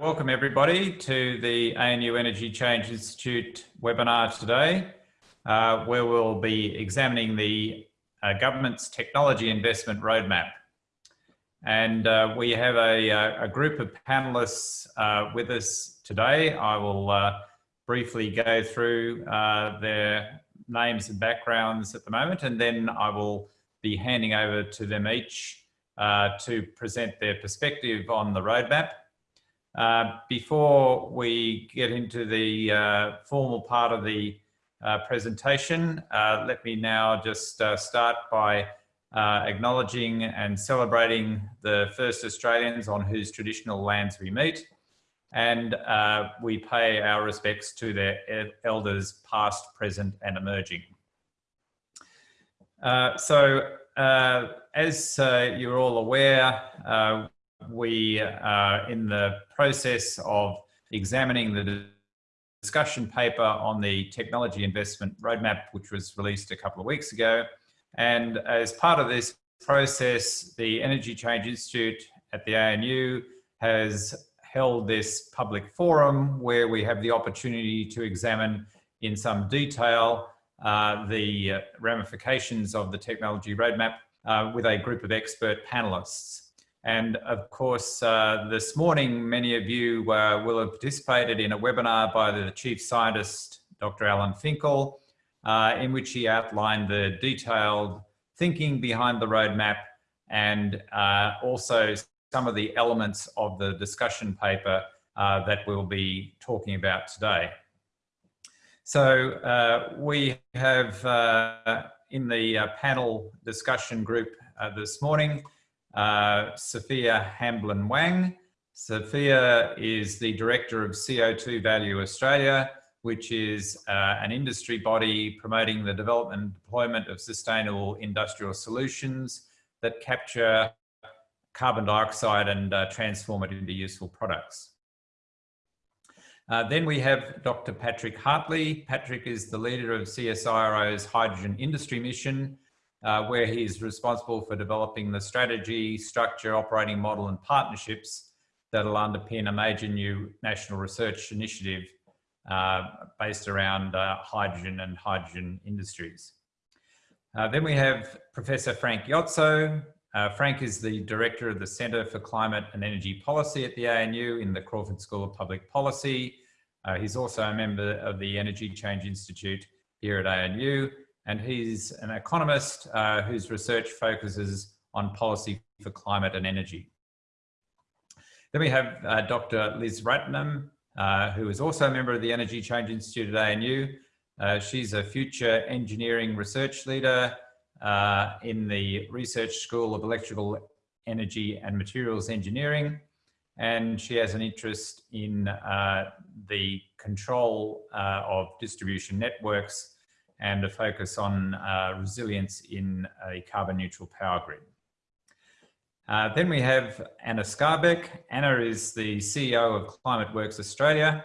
Welcome everybody to the ANU Energy Change Institute webinar today, uh, where we'll be examining the uh, government's technology investment roadmap. And uh, we have a, uh, a, group of panelists uh, with us today. I will uh, briefly go through their names and backgrounds at the moment, and then I will be handing over to them each to present their perspective on the roadmap. Uh, before we get into the uh, formal part of the uh, presentation, uh, let me now just uh, start by acknowledging and celebrating the first Australians on whose traditional lands we meet. And we pay our respects to their elders past, present and emerging. so as you're all aware, we are in the process of examining the discussion paper on the technology investment roadmap, which was released a couple of weeks ago. And as part of this process, the Energy Change Institute at the ANU has held this public forum where we have the opportunity to examine in some detail uh, the ramifications of the technology roadmap uh, with a group of expert panelists. And of course, uh, this morning, many of you uh, will have participated in a webinar by the Chief Scientist, Dr. Alan Finkel, uh, in which he outlined the detailed thinking behind the roadmap and uh, also some of the elements of the discussion paper uh, that we'll be talking about today. So uh, we have in the panel discussion group this morning, uh, Sophia Hamblin Wang. Sophia is the director of CO2 Value Australia, which is uh, an industry body promoting the development and deployment of sustainable industrial solutions that capture carbon dioxide and uh, transform it into useful products. Uh, then we have Dr. Patrick Hartley. Patrick is the leader of CSIRO's hydrogen industry mission, uh, where he's responsible for developing the strategy, structure, operating model and partnerships that'll underpin a major new national research initiative uh, based around uh, hydrogen and hydrogen industries. Uh, then we have Professor Frank Jotzo. Uh, Frank is the director of the Centre for Climate and Energy Policy at the ANU in the Crawford School of Public Policy. Uh, he's also a member of the Energy Change Institute here at ANU and he's an economist uh, whose research focuses on policy for climate and energy. Then we have uh, Dr. Liz Ratnam, uh, who is also a member of the Energy Change Institute at ANU. Uh, she's a future engineering research leader uh, in the Research School of Electrical Energy and Materials Engineering. And she has an interest in uh, the control of distribution networks and a focus on uh, resilience in a carbon neutral power grid. Uh, then we have Anna Skarbek. Anna is the CEO of Climate Works Australia,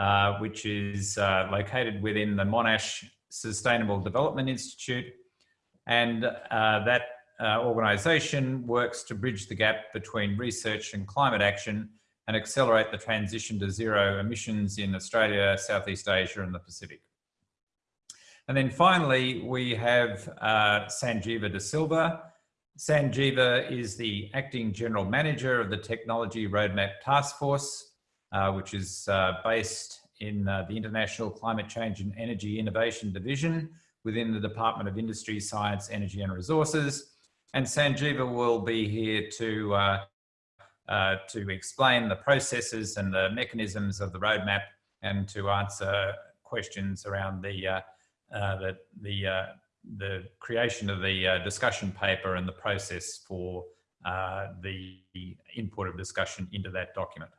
uh, which is uh, located within the Monash Sustainable Development Institute. And uh, that uh, organisation works to bridge the gap between research and climate action and accelerate the transition to zero emissions in Australia, Southeast Asia and the Pacific. And then finally, we have uh, Sanjeeva De Silva. Sanjeeva is the acting general manager of the Technology Roadmap Task Force, uh, which is uh, based in uh, the International Climate Change and Energy Innovation Division within the Department of Industry, Science, Energy and Resources. And Sanjeeva will be here to, uh, uh, to explain the processes and the mechanisms of the roadmap and to answer questions around the uh, that the, uh, the creation of the uh, discussion paper and the process for the input of discussion into that document.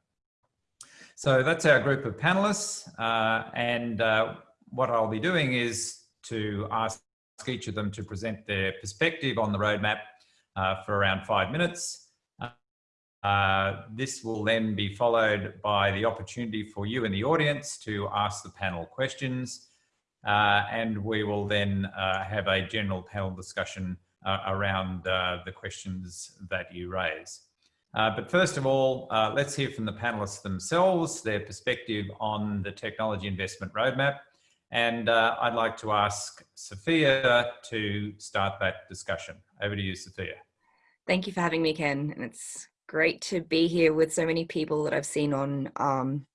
So that's our group of panelists. and what I'll be doing is to ask each of them to present their perspective on the roadmap uh, for around five minutes. Uh, this will then be followed by the opportunity for you in the audience to ask the panel questions. Uh, and we will then uh, have a general panel discussion uh, around the questions that you raise. But first of all, let's hear from the panelists themselves, their perspective on the technology investment roadmap. And uh, I'd like to ask Sophia to start that discussion. Over to you, Sophia. Thank you for having me, Ken. And it's great to be here with so many people that I've seen on um,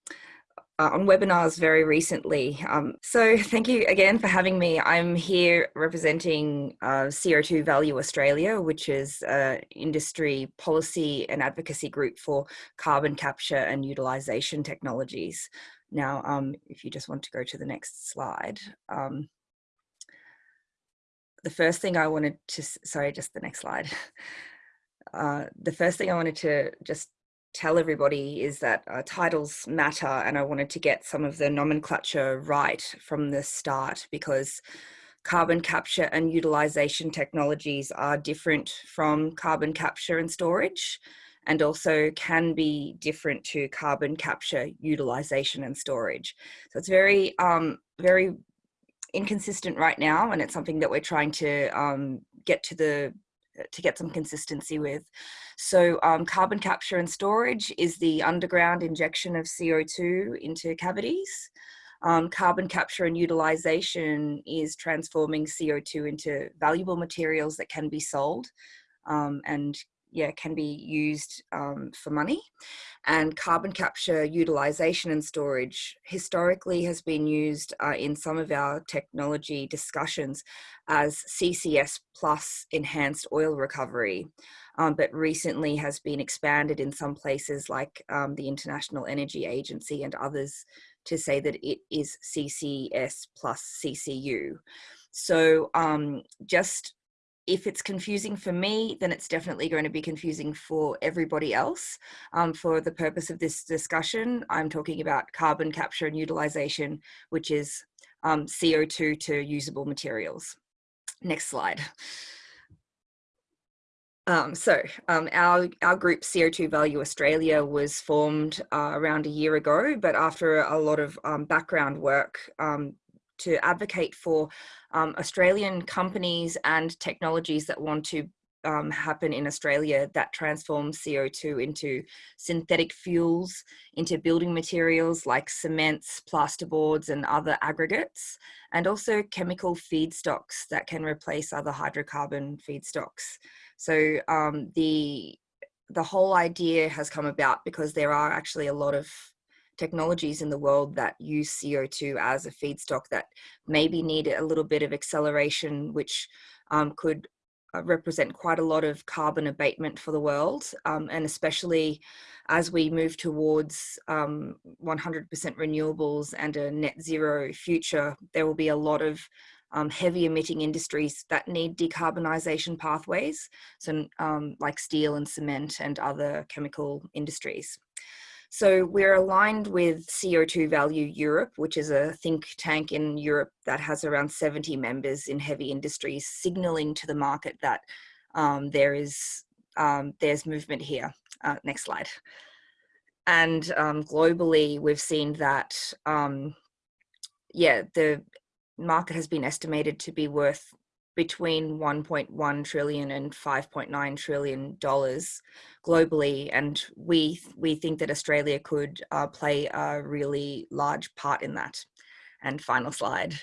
uh, on webinars very recently. Um, so thank you again for having me. I'm here representing uh, CO2 Value Australia, which is an industry policy and advocacy group for carbon capture and utilisation technologies. Now, um, if you just want to go to the next slide. Um, the first thing I wanted to, sorry, just the next slide. Uh, the first thing I wanted to just tell everybody is that uh, titles matter and I wanted to get some of the nomenclature right from the start because carbon capture and utilization technologies are different from carbon capture and storage and also can be different to carbon capture, utilization and storage. So it's very, um, very inconsistent right now and it's something that we're trying to um, get to the to get some consistency with. So um, carbon capture and storage is the underground injection of CO2 into cavities. Um, carbon capture and utilization is transforming CO2 into valuable materials that can be sold um, and yeah, can be used um, for money. And carbon capture, utilization and storage historically has been used uh, in some of our technology discussions as CCS plus enhanced oil recovery. Um, but recently has been expanded in some places like um, the International Energy Agency and others to say that it is CCS plus CCU. So um, just if it's confusing for me, then it's definitely going to be confusing for everybody else. Um, for the purpose of this discussion, I'm talking about carbon capture and utilization, which is um, CO2 to usable materials. Next slide. Um, so um, our, our group CO2 Value Australia was formed uh, around a year ago, but after a lot of um, background work um, to advocate for um, Australian companies and technologies that want to um, happen in Australia that transform CO2 into synthetic fuels, into building materials like cements, plasterboards and other aggregates, and also chemical feedstocks that can replace other hydrocarbon feedstocks. So um, the, the whole idea has come about because there are actually a lot of technologies in the world that use CO2 as a feedstock that maybe need a little bit of acceleration, which um, could uh, represent quite a lot of carbon abatement for the world. Um, and especially as we move towards 100% um, renewables and a net zero future, there will be a lot of um, heavy emitting industries that need decarbonisation pathways, so um, like steel and cement and other chemical industries. So we're aligned with CO2 Value Europe, which is a think tank in Europe that has around 70 members in heavy industries, signaling to the market that um, there is um, there's movement here. Uh, next slide. And um, globally, we've seen that, um, yeah, the market has been estimated to be worth between 1.1 trillion and 5.9 trillion dollars globally and we we think that australia could uh, play a really large part in that. And final slide.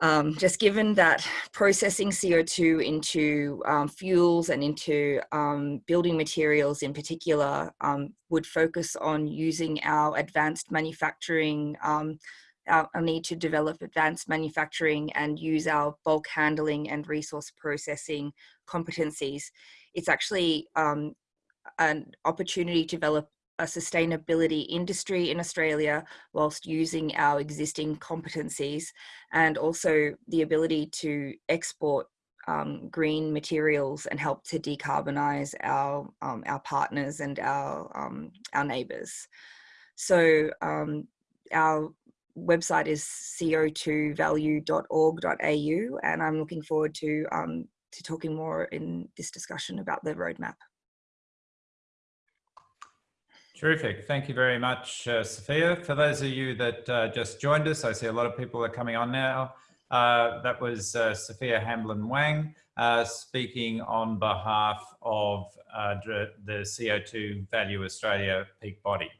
Um, just given that processing CO2 into um, fuels and into um, building materials in particular um, would focus on using our advanced manufacturing um, our, need to develop advanced manufacturing and use our bulk handling and resource processing competencies. It's actually um, an opportunity to develop a sustainability industry in Australia whilst using our existing competencies and also the ability to export um, green materials and help to decarbonize our, um, our partners and our, um, our neighbours. So um, our website is co2value.org.au and I'm looking forward to, um, to talking more in this discussion about the roadmap. Terrific. Thank you very much, uh, Sophia. For those of you that uh, just joined us, I see a lot of people are coming on now. Uh, that was uh, Sophia Hamblin Wang uh, speaking on behalf of uh, the CO2 Value Australia peak body.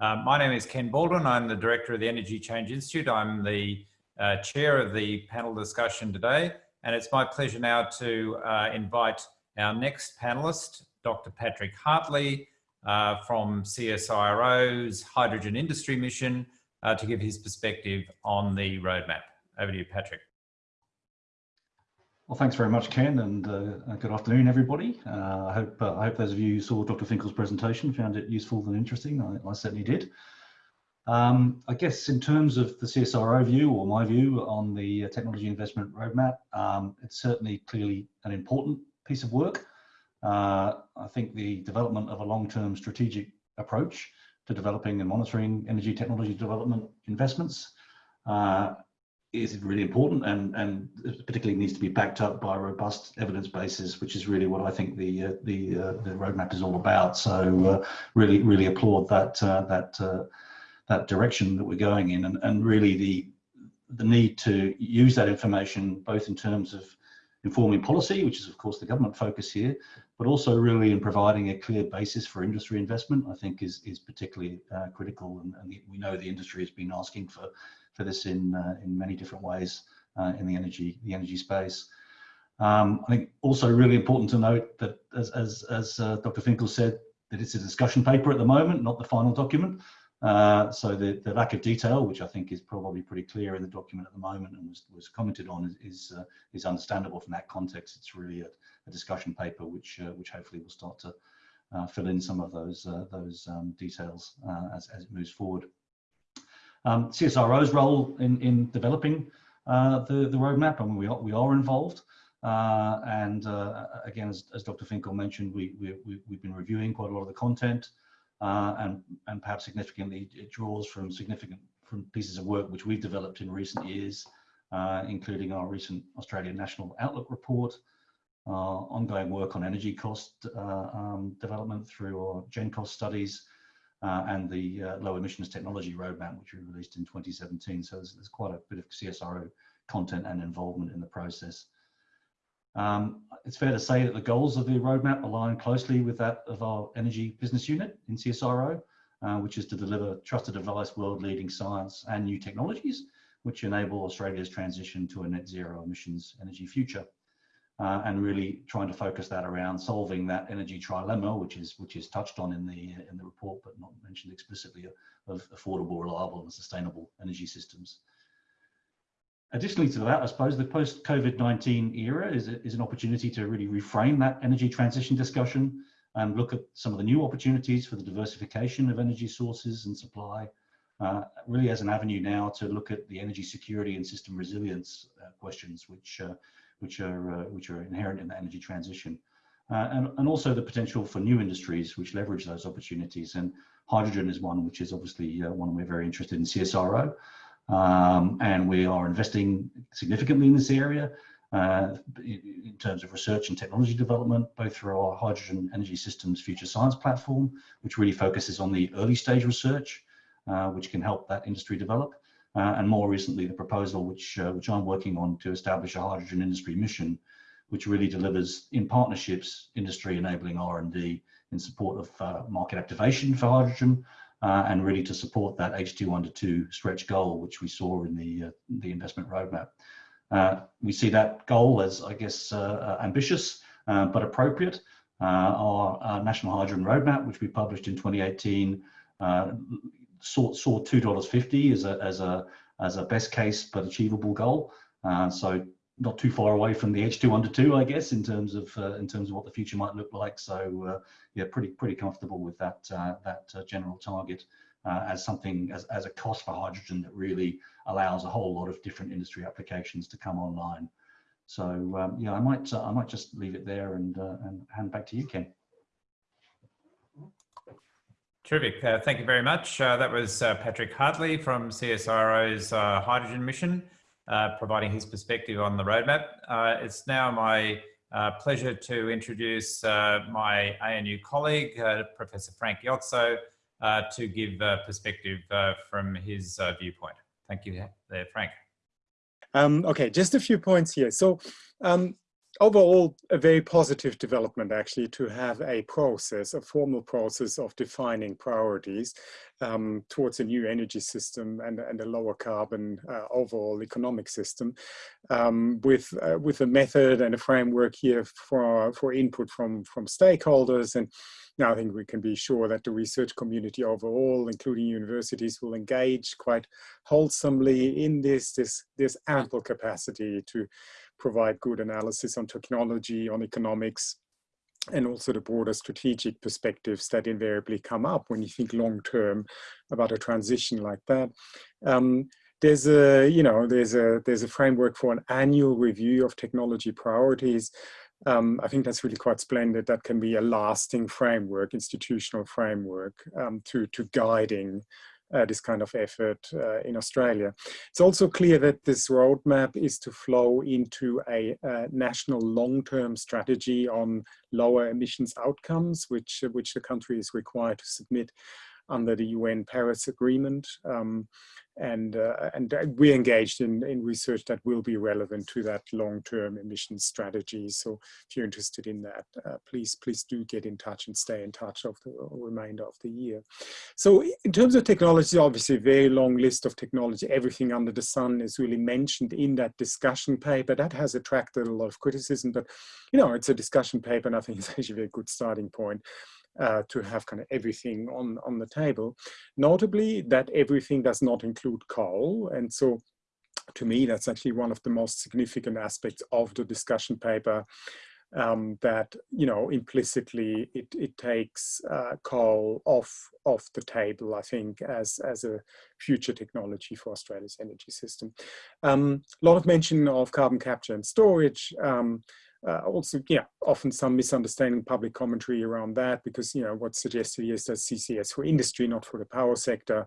Uh, my name is Ken Baldwin. I'm the director of the Energy Change Institute. I'm the uh, chair of the panel discussion today, and it's my pleasure now to uh, invite our next panelist, Dr. Patrick Hartley uh, from CSIRO's Hydrogen Industry Mission uh, to give his perspective on the roadmap. Over to you, Patrick. Well, thanks very much, Ken, and uh, good afternoon, everybody. Uh, I hope uh, I hope those of you who saw Dr. Finkel's presentation found it useful and interesting. I, I certainly did. Um, I guess in terms of the CSIRO view or my view on the uh, technology investment roadmap, um, it's certainly clearly an important piece of work. Uh, I think the development of a long-term strategic approach to developing and monitoring energy technology development investments uh, is really important and, and particularly needs to be backed up by a robust evidence basis, which is really what I think the uh, the uh, the roadmap is all about. So uh, really really applaud that uh, that uh, that direction that we're going in, and and really the the need to use that information both in terms of informing policy, which is of course the government focus here, but also really in providing a clear basis for industry investment, I think is is particularly uh, critical. And, and, we know the industry has been asking for for this in uh, in many different ways uh, in the energy the energy space. Um, I think also really important to note that as as, as uh, Dr. Finkel said, that it's a discussion paper at the moment, not the final document. Uh, so the, the lack of detail, which I think is probably pretty clear in the document at the moment and was, was commented on, is is, uh, is understandable from that context. It's really a, a discussion paper, which uh, which hopefully will start to fill in some of those those um, details as as it moves forward. Um, CSIRO's role in in developing the the roadmap, I mean, we are we are involved. and again, as, as Dr. Finkel mentioned, we, we, we, we've been reviewing quite a lot of the content. Uh, and and perhaps significantly it draws from significant from pieces of work which we've developed in recent years, uh, including our recent Australian National Outlook report, uh, ongoing work on energy cost uh, um, development through our GenCost studies, uh, and the uh, low emissions technology roadmap, which we released in 2017. So there's, there's quite a bit of CSIRO content and involvement in the process. Um, it's fair to say that the goals of the roadmap align closely with that of our energy business unit in CSIRO, uh, which is to deliver trusted advice, world-leading science and new technologies, which enable Australia's transition to a net zero emissions energy future. Uh, and really trying to focus that around solving that energy trilemma, which is which is touched on in the in the report, but not mentioned explicitly, of affordable, reliable, and sustainable energy systems. Additionally to that, I suppose the post-COVID-19 era is, is an opportunity to really reframe that energy transition discussion and look at some of the new opportunities for the diversification of energy sources and supply, uh, really as an avenue now to look at the energy security and system resilience uh, questions, which uh, which are uh, which are inherent in the energy transition, uh, and and also the potential for new industries which leverage those opportunities. And hydrogen is one which is obviously uh, one we're very interested in CSIRO. Um, and we are investing significantly in this area uh, in terms of research and technology development, both through our Hydrogen Energy Systems Future Science platform, which really focuses on the early stage research, uh, which can help that industry develop. Uh, and more recently, the proposal which, uh, which I'm working on to establish a hydrogen industry mission, which really delivers in partnerships, industry enabling R&D in support of uh, market activation for hydrogen, uh, and really to support that H2 under 2 stretch goal, which we saw in the, uh, the investment roadmap. Uh, we see that goal as, I guess, ambitious, but appropriate. Our, our, National Hydrogen Roadmap, which we published in 2018, saw, saw $2.50 as a, as, a, as a best case but achievable goal. so not too far away from the H2 under two, I guess, in terms of uh, in terms of what the future might look like. So uh, yeah, pretty pretty comfortable with that uh, that uh, general target uh, as something as as a cost for hydrogen that really allows a whole lot of different industry applications to come online. So um, yeah, I might uh, I might just leave it there and and hand back to you, Ken. Terrific. thank you very much. that was Patrick Hartley from CSIRO's Hydrogen Mission uh, providing his perspective on the roadmap. Uh, it's now my uh, pleasure to introduce uh, my ANU colleague, uh, Professor Frank uh, to give perspective from his viewpoint. Thank you there, Frank. Um, okay, just a few points here. So um, overall, a very positive development actually to have a process, a formal process of defining priorities um, towards a new energy system and, and a lower carbon uh, overall economic system um, with, uh, with a method and a framework here for, for input from, from stakeholders. And now I think we can be sure that the research community overall, including universities, will engage quite wholesomely in this. This, this ample capacity to provide good analysis on technology, on economics, and also the broader strategic perspectives that invariably come up when you think long term about a transition like that. Um, there's a you know there's a there's a framework for an annual review of technology priorities um, I think that's really quite splendid. That can be a lasting framework, institutional framework um, to, to guiding uh, this kind of effort uh, in Australia. It's also clear that this roadmap is to flow into a, a national long-term strategy on lower emissions outcomes, which, which the country is required to submit under the UN Paris Agreement. Um, and uh, and we're engaged in, in research that will be relevant to that long-term emissions strategy. So if you're interested in that, uh, please please do get in touch and stay in touch of the remainder of the year. So in terms of technology, obviously a very long list of technology. Everything under the sun is really mentioned in that discussion paper. That has attracted a lot of criticism, but you know it's a discussion paper, and I think it's actually a good starting point uh, to have kind of everything on, on the table. Notably that everything does not include coal. And so to me, that's actually one of the most significant aspects of the discussion paper um, that, you know, implicitly it, it takes uh, coal off, off the table, I think, as, as a future technology for Australia's energy system. Um, a lot of mention of carbon capture and storage. Um, uh, also, yeah, often some misunderstanding public commentary around that because, you know, what's suggested is that CCS for industry, not for the power sector.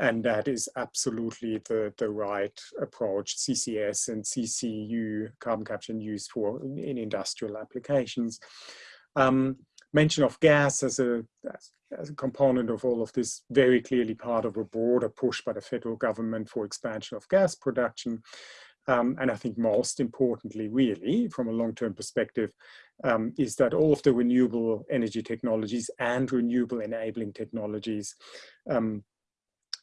And that is absolutely the, the right approach, CCS and CCU, carbon capture and use for in industrial applications. Um, mention of gas as a, as a component of all of this, very clearly part of a broader push by the federal government for expansion of gas production. Um, and I think most importantly, really, from a long-term perspective, um, is that all of the renewable energy technologies and renewable enabling technologies, um,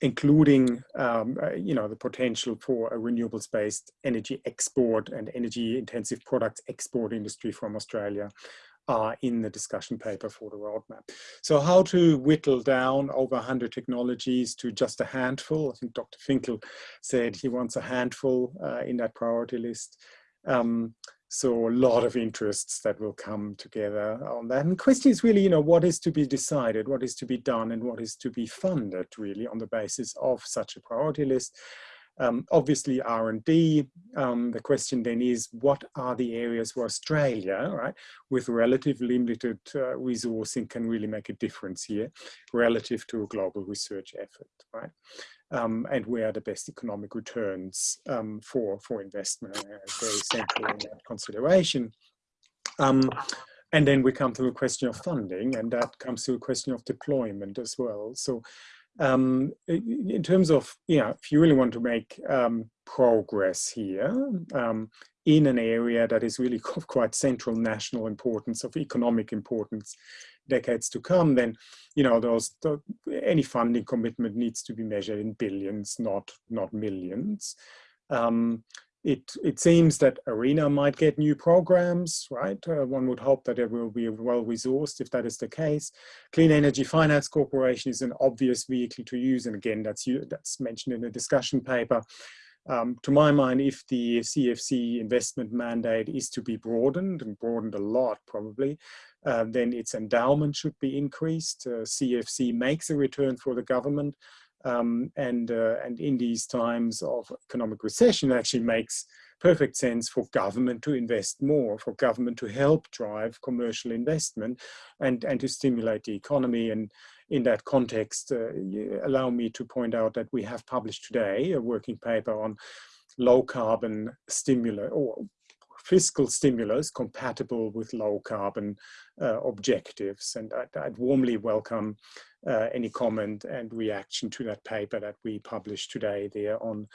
including, um, uh, you know, the potential for a renewables-based energy export and energy-intensive products export industry from Australia, are in the discussion paper for the roadmap. So how to whittle down over 100 technologies to just a handful. I think Dr. Finkel said he wants a handful uh, in that priority list. Um, so a lot of interests that will come together on that. And the question is really, you know, what is to be decided, what is to be done and what is to be funded really on the basis of such a priority list. Um, obviously R&D, um, the question then is what are the areas where Australia, right, with relatively limited uh, resourcing can really make a difference here relative to a global research effort, right? Um, and where are the best economic returns um, for, for investment, uh, very central in that consideration. Um, and then we come to the question of funding and that comes to a question of deployment as well. So um, in terms of, you know, if you really want to make um, progress here um, in an area that is really quite central national importance, of economic importance, decades to come, then, you know, those, the, any funding commitment needs to be measured in billions, not, not millions. Um, it, it seems that ARENA might get new programs, right? Uh, one would hope that it will be well resourced if that is the case. Clean Energy Finance Corporation is an obvious vehicle to use. And again, that's, that's mentioned in the discussion paper. Um, to my mind, if the CEFC investment mandate is to be broadened and broadened a lot probably, uh, then its endowment should be increased. Uh, CEFC makes a return for the government um, and, uh, and in these times of economic recession, it actually makes perfect sense for government to invest more, for government to help drive commercial investment and, and to stimulate the economy. And in that context, uh, allow me to point out that we have published today a working paper on low carbon stimulus or fiscal stimulus compatible with low carbon uh, objectives. And I'd, I'd warmly welcome uh, any comment and reaction to that paper that we published today there on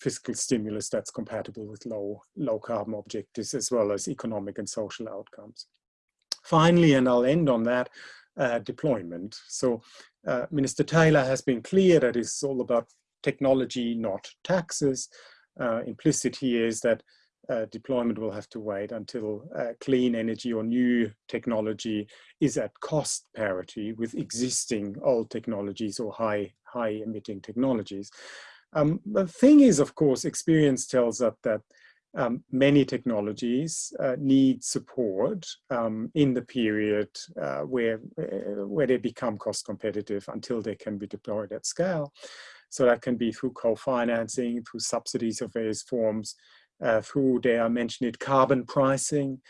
fiscal stimulus that's compatible with low, low carbon objectives as well as economic and social outcomes. Finally, and I'll end on that, uh, deployment. So uh, Minister Taylor has been clear that it's all about technology, not taxes. Uh, implicit here is that uh, deployment will have to wait until uh, clean energy or new technology is at cost parity with existing old technologies or high, high emitting technologies. Um, the thing is, of course, experience tells us that um, many technologies uh, need support um, in the period uh, where, uh, where they become cost competitive until they can be deployed at scale. So that can be through co-financing, through subsidies of various forms, through, dare I mention it, carbon pricing,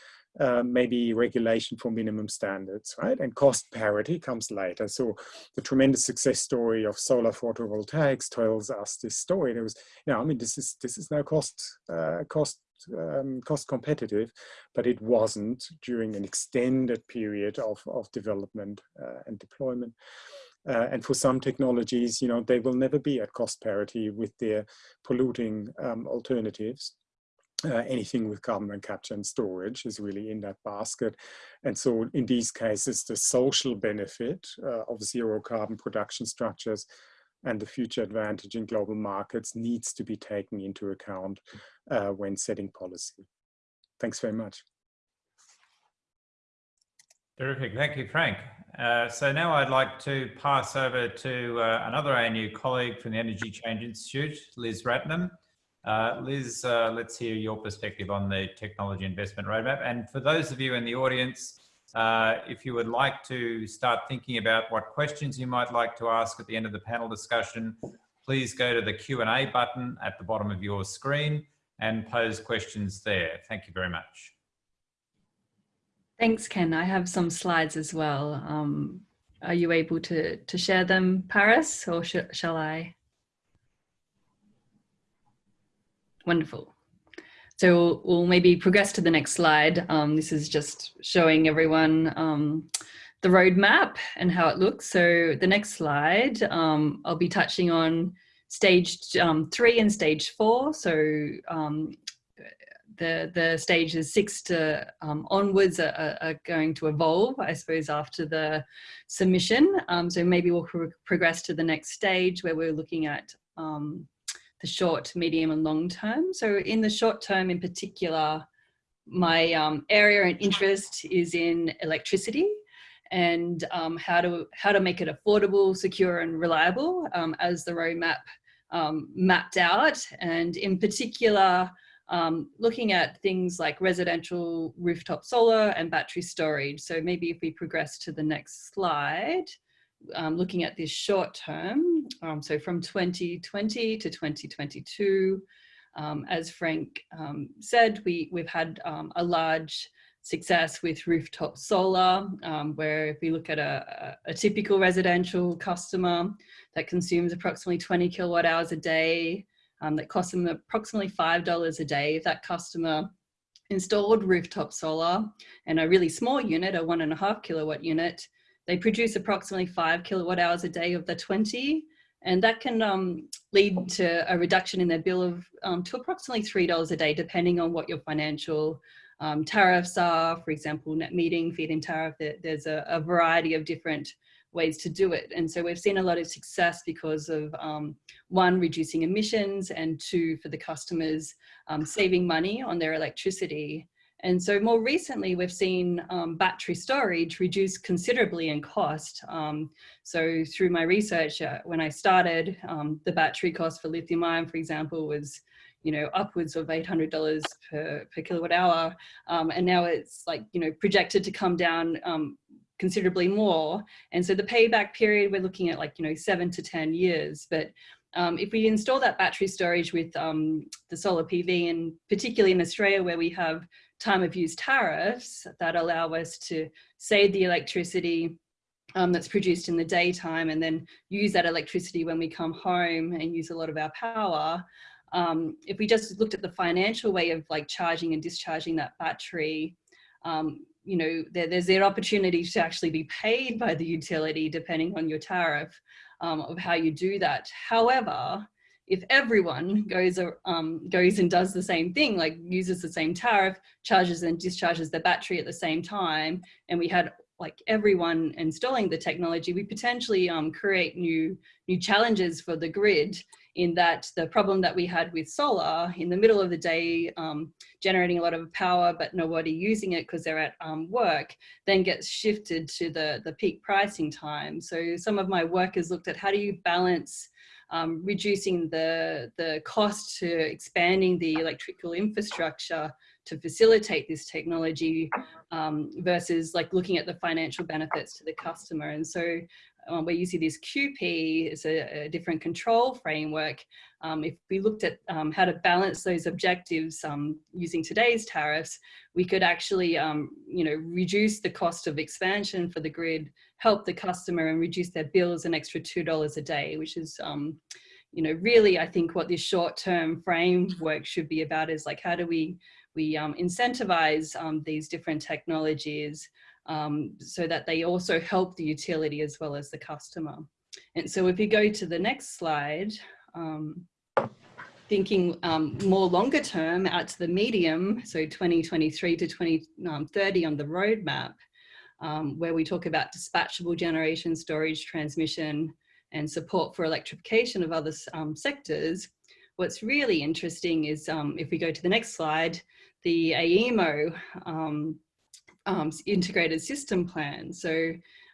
uh, maybe regulation for minimum standards, right? And cost parity comes later. So the tremendous success story of solar photovoltaics tells us this story. There was, you know, I mean, this is this is now cost uh, cost um, cost competitive, but it wasn't during an extended period of of development uh, and deployment. Uh, and for some technologies, you know, they will never be at cost parity with their polluting um, alternatives uh, anything with carbon capture and storage is really in that basket. And so in these cases, the social benefit uh, of zero carbon production structures and the future advantage in global markets needs to be taken into account uh, when setting policy. Thanks very much. Terrific. Thank you, Frank. Uh, so now I'd like to pass over to uh, another ANU colleague from the Energy Change Institute, Liz Ratnam. Uh, Liz, uh, let's hear your perspective on the technology investment roadmap. And for those of you in the audience, uh, if you would like to start thinking about what questions you might like to ask at the end of the panel discussion, please go to the Q&A button at the bottom of your screen and pose questions there. Thank you very much. Thanks, Ken. I have some slides as well. Um, are you able to, to share them, Paris, or sh shall I? Wonderful. So we'll maybe progress to the next slide. Um, this is just showing everyone um, the roadmap and how it looks. So the next slide, um, I'll be touching on stage um, three and stage four. So um, the, the stages six to um, onwards are, are, going to evolve, I suppose, after the submission. so maybe we'll pro progress to the next stage where we're looking at um, the short, medium and long term. So in the short term in particular, my um, area and interest is in electricity and um, how to how to make it affordable, secure and reliable um, as the roadmap um, mapped out. And in particular, um, looking at things like residential rooftop solar and battery storage. So maybe if we progress to the next slide, um, looking at this short term, um, so from 2020 to 2022, um, as Frank um, said, we, we've had um, a large success with rooftop solar, um, where if we look at a, a, typical residential customer that consumes approximately 20 kilowatt hours a day, that costs them approximately $5 a day, if that customer installed rooftop solar and a really small unit, a one and a half kilowatt unit, they produce approximately five kilowatt hours a day of the 20, and that can um, lead to a reduction in their bill of um, to approximately $3 a day, depending on what your financial um, tariffs are. For example, net metering, feed-in tariff, there, there's a, a, variety of different ways to do it. And so we've seen a lot of success because of um, one, reducing emissions, and two, for the customers um, saving money on their electricity. And so more recently, we've seen um, battery storage reduce considerably in cost. Um, so through my research, uh, when I started, um, the battery cost for lithium ion, for example, was you know, upwards of $800 per, per kilowatt hour. Um, and now it's like, you know, projected to come down um, considerably more. And so the payback period, we're looking at like, you know, seven to 10 years. But um, if we install that battery storage with um, the solar PV and particularly in Australia where we have time of use tariffs that allow us to save the electricity um, that's produced in the daytime and then use that electricity when we come home and use a lot of our power, um, if we just looked at the financial way of like charging and discharging that battery, um, you know, there, there's an opportunity to actually be paid by the utility depending on your tariff um, of how you do that. However, if everyone goes um, goes and does the same thing, like uses the same tariff, charges and discharges the battery at the same time, and we had like everyone installing the technology, we potentially um, create new new challenges for the grid in that the problem that we had with solar in the middle of the day, um, generating a lot of power, but nobody using it because they're at um, work, then gets shifted to the, the peak pricing time. So some of my work has looked at how do you balance um, reducing the, the cost to expanding the electrical infrastructure to facilitate this technology um, versus like looking at the financial benefits to the customer. And so um, where you see this QP is a, a different control framework. Um, if we looked at um, how to balance those objectives um, using today's tariffs, we could actually, um, you know, reduce the cost of expansion for the grid, help the customer and reduce their bills an extra $2 a day, which is, um, you know, really, I think what this short-term framework should be about is like, how do we, we incentivize these different technologies um, so that they also help the utility as well as the customer. And so if you go to the next slide, um, thinking um, more longer term out to the medium, so 2023 to 2030 on the roadmap, um, where we talk about dispatchable generation, storage, transmission, and support for electrification of other um, sectors, what's really interesting is um, if we go to the next slide, the AEMO um, um, integrated system plan. So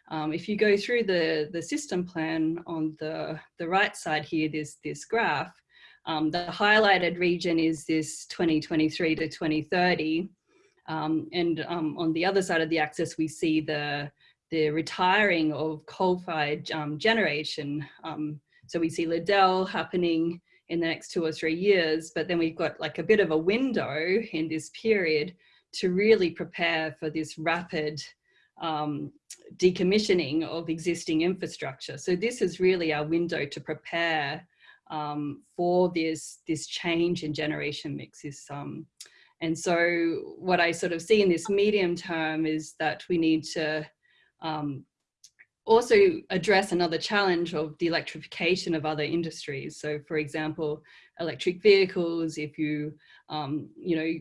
um, if you go through the, the system plan on the, the right side here, there's this graph. Um, the highlighted region is this 2023 to 2030. Um, and um, on the other side of the axis, we see the, the retiring of coal-fired um, generation. so we see Liddell happening in the next two or three years, but then we've got like a bit of a window in this period to really prepare for this rapid um, decommissioning of existing infrastructure. So this is really our window to prepare um, for this, this change in generation mixes. Um, and so what I sort of see in this medium term is that we need to um, also address another challenge of the electrification of other industries. So for example, electric vehicles, if you, um, you know,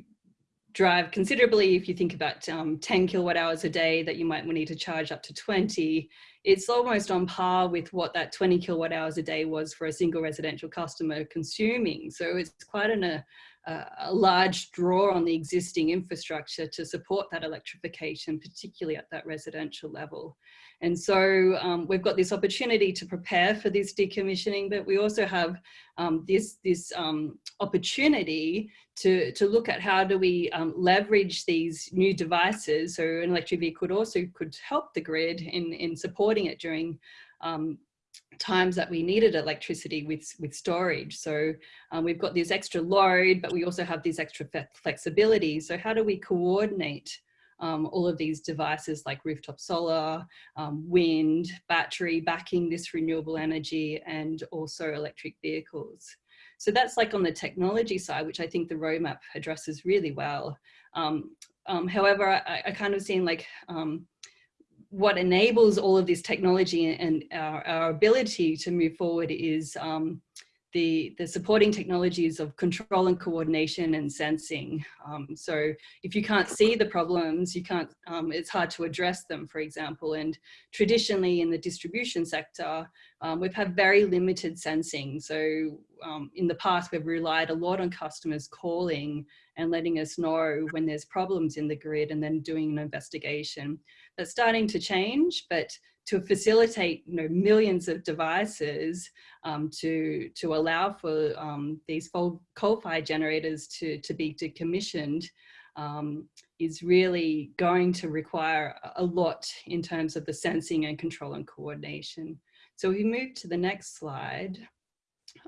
drive considerably. If you think about um, 10 kilowatt hours a day that you might need to charge up to 20 it's almost on par with what that 20 kilowatt hours a day was for a single residential customer consuming. So it's quite an, a, a large draw on the existing infrastructure to support that electrification particularly at that residential level and so um, we've got this opportunity to prepare for this decommissioning, but we also have um, this, this um, opportunity to, to look at how do we um, leverage these new devices. So an electric vehicle could also could help the grid in, in supporting it during um, times that we needed electricity with, with storage. So um, we've got this extra load, but we also have this extra flexibility. So how do we coordinate um, all of these devices like rooftop solar, um, wind, battery backing this renewable energy and also electric vehicles. So that's like on the technology side, which I think the roadmap addresses really well. Um, um however, I, I, kind of seen like um, what enables all of this technology and our, our ability to move forward is um, the, the supporting technologies of control and coordination and sensing. Um, so if you can't see the problems, you can't, um, it's hard to address them, for example. And traditionally in the distribution sector, um, we've had very limited sensing. So um, in the past, we've relied a lot on customers calling and letting us know when there's problems in the grid and then doing an investigation. That's starting to change, but to facilitate you know, millions of devices um, to, to allow for um, these coal-fired generators to, to be decommissioned um, is really going to require a lot in terms of the sensing and control and coordination. So we move to the next slide.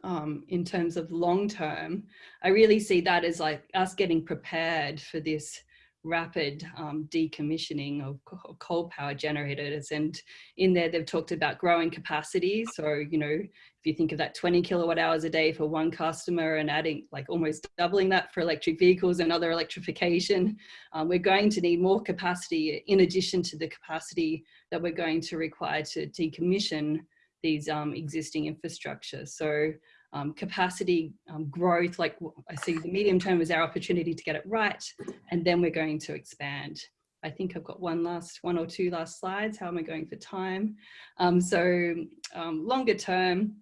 Um, in terms of long term, I really see that as like us getting prepared for this rapid um, decommissioning of coal power generators. And in there, they've talked about growing capacity. So, you know, if you think of that 20 kilowatt hours a day for one customer and adding like almost doubling that for electric vehicles and other electrification, um, we're going to need more capacity in addition to the capacity that we're going to require to decommission these um, existing infrastructure. So um, capacity um, growth, like I see the medium term is our opportunity to get it right, and then we're going to expand. I think I've got one last, one or two last slides. How am I going for time? Um, so um, longer term,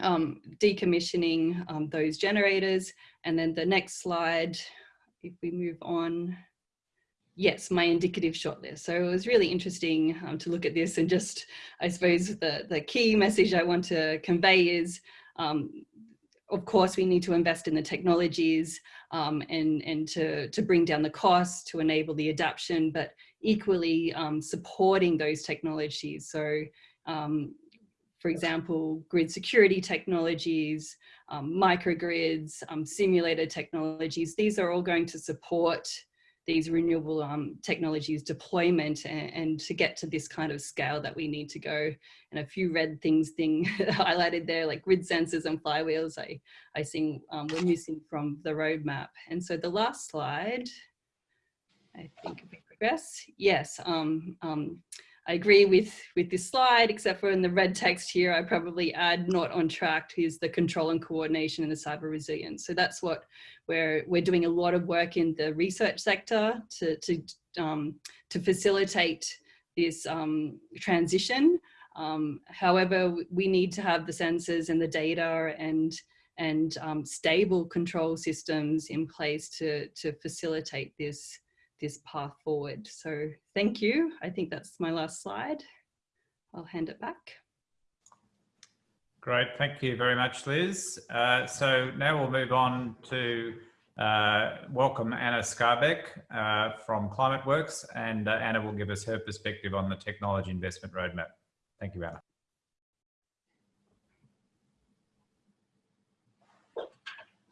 um, decommissioning um, those generators. And then the next slide, if we move on, yes, my indicative shortlist. So it was really interesting um, to look at this and just, I suppose the, the key message I want to convey is um, of course, we need to invest in the technologies um, and, and to, to bring down the costs to enable the adaptation, but equally um, supporting those technologies. So, um, for example, grid security technologies, um, microgrids, um, simulated technologies, these are all going to support these renewable um, technologies deployment and, and, to get to this kind of scale that we need to go. And a few red things thing highlighted there, like grid sensors and flywheels, I, I think um, we're missing from the roadmap. And so the last slide, I think we progress, yes, um, um, I agree with, with this slide, except for in the red text here, I probably add not on track is the control and coordination and the cyber resilience. So that's what we're, we're doing a lot of work in the research sector to, to, um, to facilitate this um, transition. Um, however, we need to have the sensors and the data and and um, stable control systems in place to, to facilitate this this path forward. So thank you. I think that's my last slide. I'll hand it back. Great, thank you very much, Liz. Uh, so now we'll move on to uh, welcome Anna Skarbek uh, from ClimateWorks, and uh, Anna will give us her perspective on the technology investment roadmap. Thank you, Anna.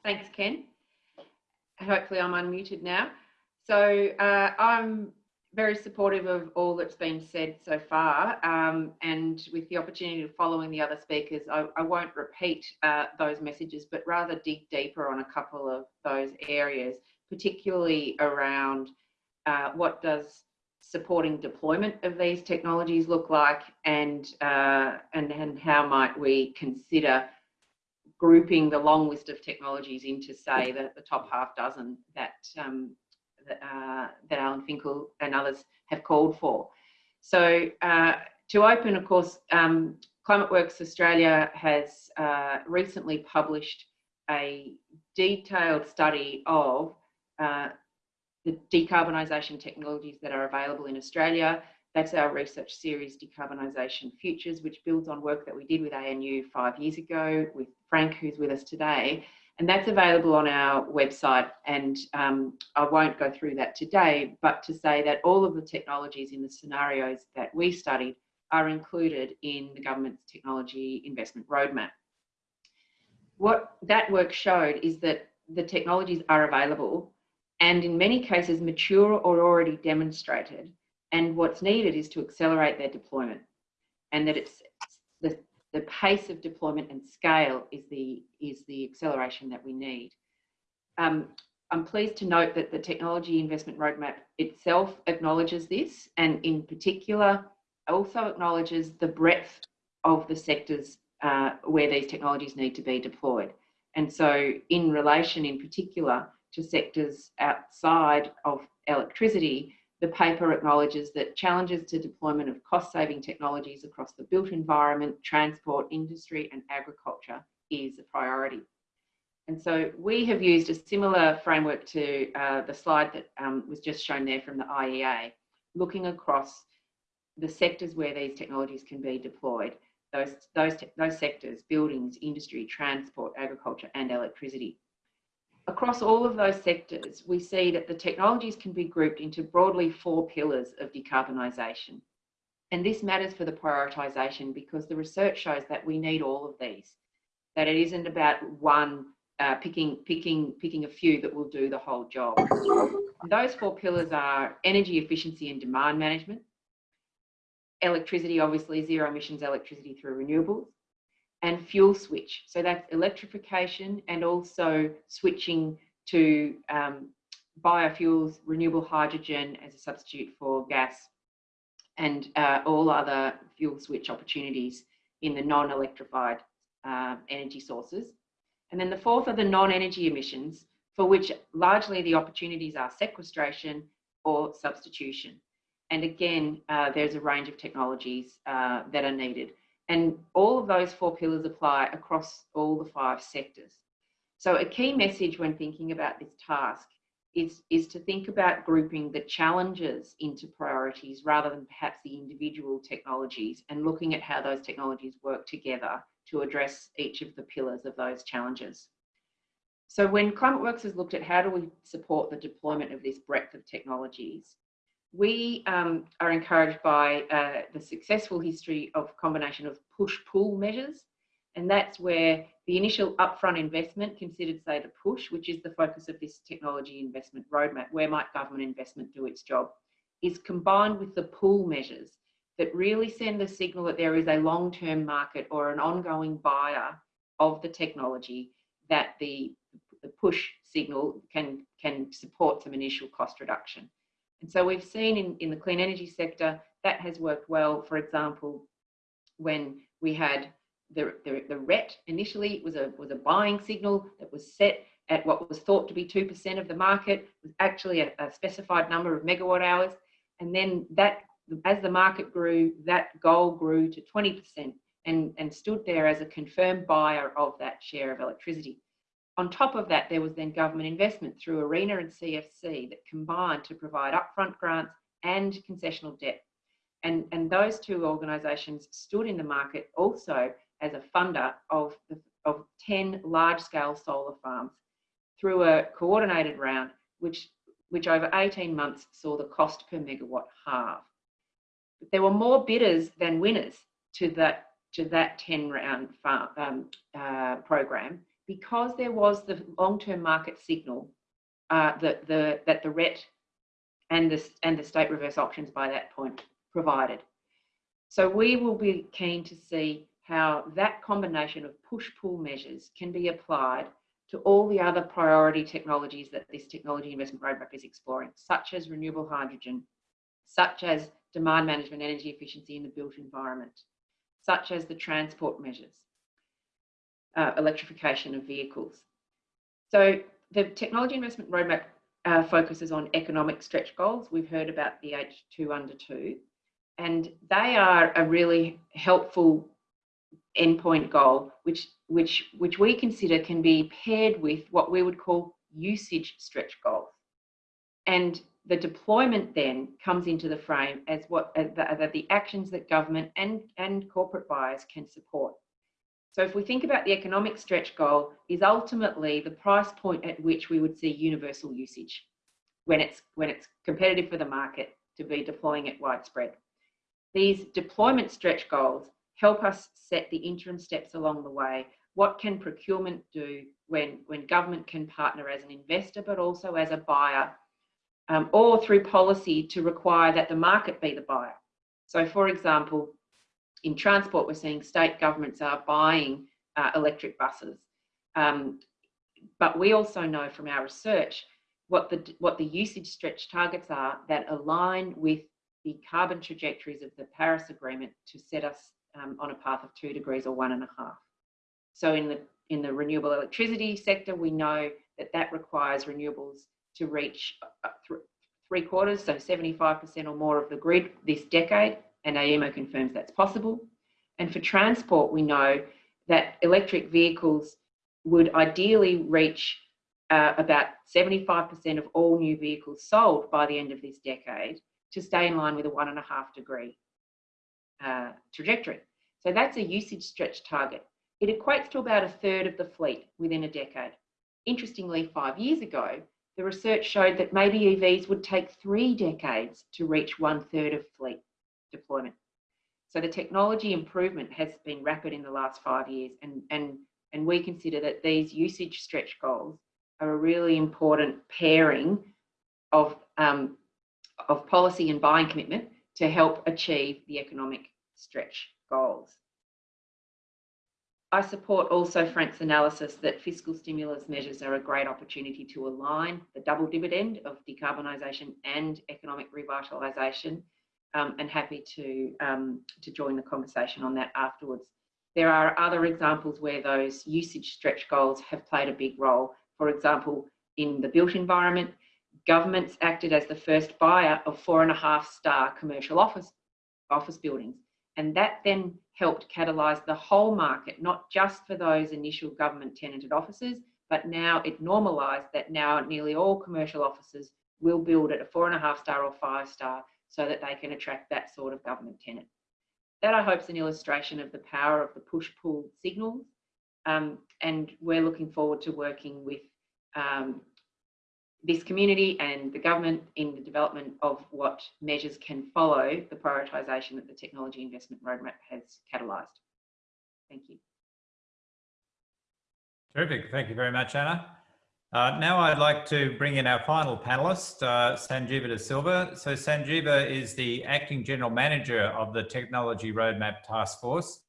Thanks, Ken. Hopefully I'm unmuted now. So uh, I'm very supportive of all that's been said so far. Um, and with the opportunity of following the other speakers, I, I won't repeat uh, those messages, but rather dig deeper on a couple of those areas, particularly around uh, what does supporting deployment of these technologies look like and, uh, and, and how might we consider grouping the long list of technologies into say the, the top half dozen that um, uh, that Alan Finkel and others have called for. So uh, to open, of course, um, ClimateWorks Australia has uh, recently published a detailed study of uh, the decarbonisation technologies that are available in Australia. That's our research series, Decarbonisation Futures, which builds on work that we did with ANU five years ago with Frank, who's with us today, and that's available on our website. And um, I won't go through that today, but to say that all of the technologies in the scenarios that we studied are included in the government's technology investment roadmap. What that work showed is that the technologies are available and in many cases mature or already demonstrated. And what's needed is to accelerate their deployment and that it's the the pace of deployment and scale is the, is the acceleration that we need. Um, I'm pleased to note that the technology investment roadmap itself acknowledges this and in particular also acknowledges the breadth of the sectors uh, where these technologies need to be deployed. And so in relation in particular to sectors outside of electricity, the paper acknowledges that challenges to deployment of cost-saving technologies across the built environment, transport, industry and agriculture is a priority. And so we have used a similar framework to uh, the slide that um, was just shown there from the IEA, looking across the sectors where these technologies can be deployed, those, those, those sectors, buildings, industry, transport, agriculture and electricity across all of those sectors, we see that the technologies can be grouped into broadly four pillars of decarbonisation. And this matters for the prioritisation because the research shows that we need all of these, that it isn't about one uh, picking, picking, picking a few that will do the whole job. Those four pillars are energy efficiency and demand management, electricity, obviously zero emissions electricity through renewables, and fuel switch. So that's electrification and also switching to um, biofuels, renewable hydrogen as a substitute for gas and uh, all other fuel switch opportunities in the non-electrified uh, energy sources. And then the fourth are the non-energy emissions for which largely the opportunities are sequestration or substitution. And again, uh, there's a range of technologies uh, that are needed. And all of those four pillars apply across all the five sectors. So a key message when thinking about this task is, is to think about grouping the challenges into priorities rather than perhaps the individual technologies and looking at how those technologies work together to address each of the pillars of those challenges. So when ClimateWorks has looked at how do we support the deployment of this breadth of technologies, we um, are encouraged by uh, the successful history of combination of push-pull measures and that's where the initial upfront investment considered, say, the push, which is the focus of this technology investment roadmap, where might government investment do its job, is combined with the pull measures that really send the signal that there is a long-term market or an ongoing buyer of the technology that the, the push signal can, can support some initial cost reduction. And so we've seen in, in the clean energy sector that has worked well. For example, when we had the, the, the RET initially was a, was a buying signal that was set at what was thought to be 2% of the market, was actually a, a specified number of megawatt hours. And then that, as the market grew, that goal grew to 20% and, and stood there as a confirmed buyer of that share of electricity. On top of that, there was then government investment through ARENA and CEFC that combined to provide upfront grants and concessional debt. And, and those two organisations stood in the market also as a funder of, the, of 10 large-scale solar farms through a coordinated round, which, which over 18 months saw the cost per megawatt halve. But there were more bidders than winners to that, to that 10 round farm, um, uh, program because there was the long-term market signal uh, that, the, that the RET and the, and the state reverse auctions by that point provided. So we will be keen to see how that combination of push-pull measures can be applied to all the other priority technologies that this technology investment roadmap is exploring, such as renewable hydrogen, such as demand management, energy efficiency in the built environment, such as the transport measures, uh, electrification of vehicles. So the technology investment roadmap uh, focuses on economic stretch goals. We've heard about the H2 under 2, and they are a really helpful endpoint goal, which, which, which we consider can be paired with what we would call usage stretch goals. And the deployment then comes into the frame as what as the, the actions that government and, and corporate buyers can support. So if we think about the economic stretch goal is ultimately the price point at which we would see universal usage when it's when it's competitive for the market to be deploying it widespread. These deployment stretch goals help us set the interim steps along the way. What can procurement do when, when government can partner as an investor, but also as a buyer, um, or through policy to require that the market be the buyer? So for example, in transport, we're seeing state governments are buying uh, electric buses. Um, but we also know from our research what the, what the usage stretch targets are that align with the carbon trajectories of the Paris Agreement to set us um, on a path of two degrees or one and a half. So in the, in the renewable electricity sector, we know that that requires renewables to reach uh, three quarters, so 75% or more of the grid this decade, and AEMO confirms that's possible. And for transport, we know that electric vehicles would ideally reach uh, about 75% of all new vehicles sold by the end of this decade to stay in line with a one and a half degree uh, trajectory. So that's a usage stretch target. It equates to about a third of the fleet within a decade. Interestingly, five years ago, the research showed that maybe EVs would take three decades to reach one third of fleet deployment. So the technology improvement has been rapid in the last five years and, and And we consider that these usage stretch goals are a really important pairing of, um, of policy and buying commitment to help achieve the economic stretch goals. I support also Frank's analysis that fiscal stimulus measures are a great opportunity to align the double dividend of decarbonisation and economic revitalisation um, and happy to, um, to join the conversation on that afterwards. There are other examples where those usage stretch goals have played a big role. For example, in the built environment, governments acted as the first buyer of four and a half star commercial office, office buildings. And that then helped catalyse the whole market, not just for those initial government tenanted offices, but now it normalised that now nearly all commercial offices will build at a four and a half star or five star so that they can attract that sort of government tenant. That I hope is an illustration of the power of the push-pull signals. Um, and we're looking forward to working with um, this community and the government in the development of what measures can follow the prioritisation that the Technology Investment Roadmap has catalysed. Thank you. Terrific. Thank you very much, Anna. Uh, now I'd like to bring in our final panelist, uh, Sanjeeva De Silva. So Sanjeeva is the Acting General Manager of the Technology Roadmap Task Force.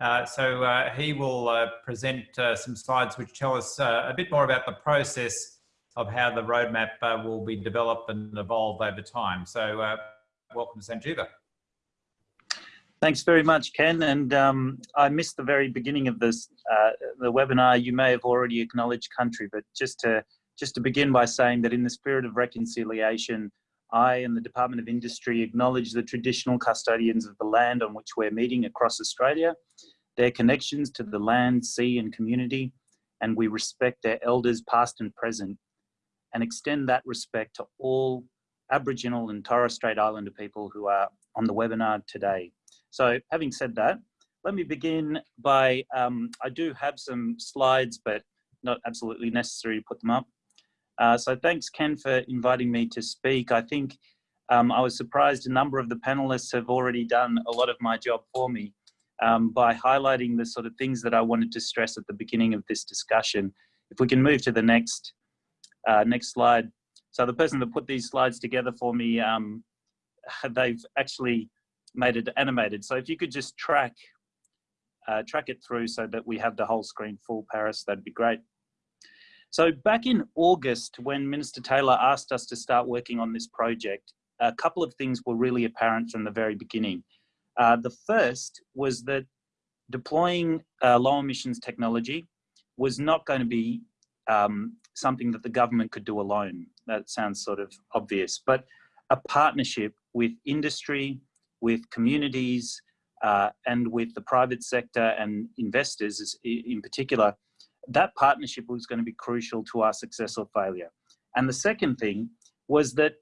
Uh, so uh, he will uh, present uh, some slides which tell us a bit more about the process of how the roadmap will be developed and evolve over time. So welcome Sanjeeva. Thanks very much, Ken. And um, I missed the very beginning of this uh, the webinar. You may have already acknowledged country, but just to just to begin by saying that in the spirit of reconciliation, I and the Department of Industry acknowledge the traditional custodians of the land on which we're meeting across Australia, their connections to the land, sea and community, and we respect their elders past and present and extend that respect to all Aboriginal and Torres Strait Islander people who are on the webinar today. So having said that, let me begin by, um, I do have some slides, but not absolutely necessary to put them up. Uh, so thanks Ken for inviting me to speak. I think um, I was surprised a number of the panelists have already done a lot of my job for me um, by highlighting the sort of things that I wanted to stress at the beginning of this discussion. If we can move to the next uh, next slide. So the person that put these slides together for me, um, they've actually made it animated. So if you could just track uh, track it through so that we have the whole screen full, Paris, that'd be great. So back in August, when Minister Taylor asked us to start working on this project, a couple of things were really apparent from the very beginning. Uh, the first was that deploying uh, low emissions technology was not going to be um, something that the government could do alone. That sounds sort of obvious, but a partnership with industry, with communities, uh, and with the private sector and investors in particular, that partnership was going to be crucial to our success or failure. And the second thing was that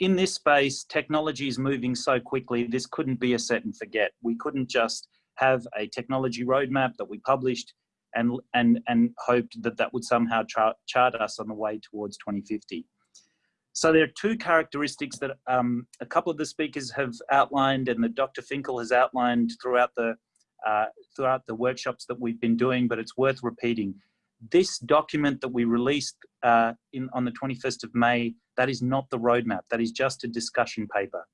in this space, technology is moving so quickly, this couldn't be a set and forget. We couldn't just have a technology roadmap that we published and, and, and hoped that that would somehow chart, chart us on the way towards 2050. So there are two characteristics that um, a couple of the speakers have outlined and that Dr. Finkel has outlined throughout the, uh, throughout the workshops that we've been doing, but it's worth repeating. This document that we released uh, in, on the 21st of May, that is not the roadmap, that is just a discussion paper.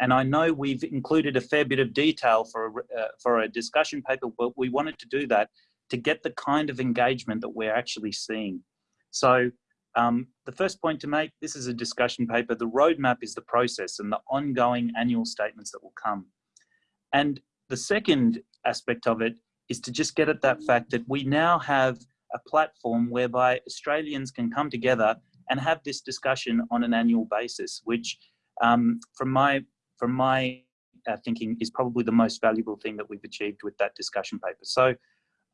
And I know we've included a fair bit of detail for a, uh, for a discussion paper, but we wanted to do that to get the kind of engagement that we're actually seeing. So um, the first point to make, this is a discussion paper. The roadmap is the process and the ongoing annual statements that will come. And the second aspect of it is to just get at that fact that we now have a platform whereby Australians can come together and have this discussion on an annual basis, which um, from my, from my uh, thinking is probably the most valuable thing that we've achieved with that discussion paper. So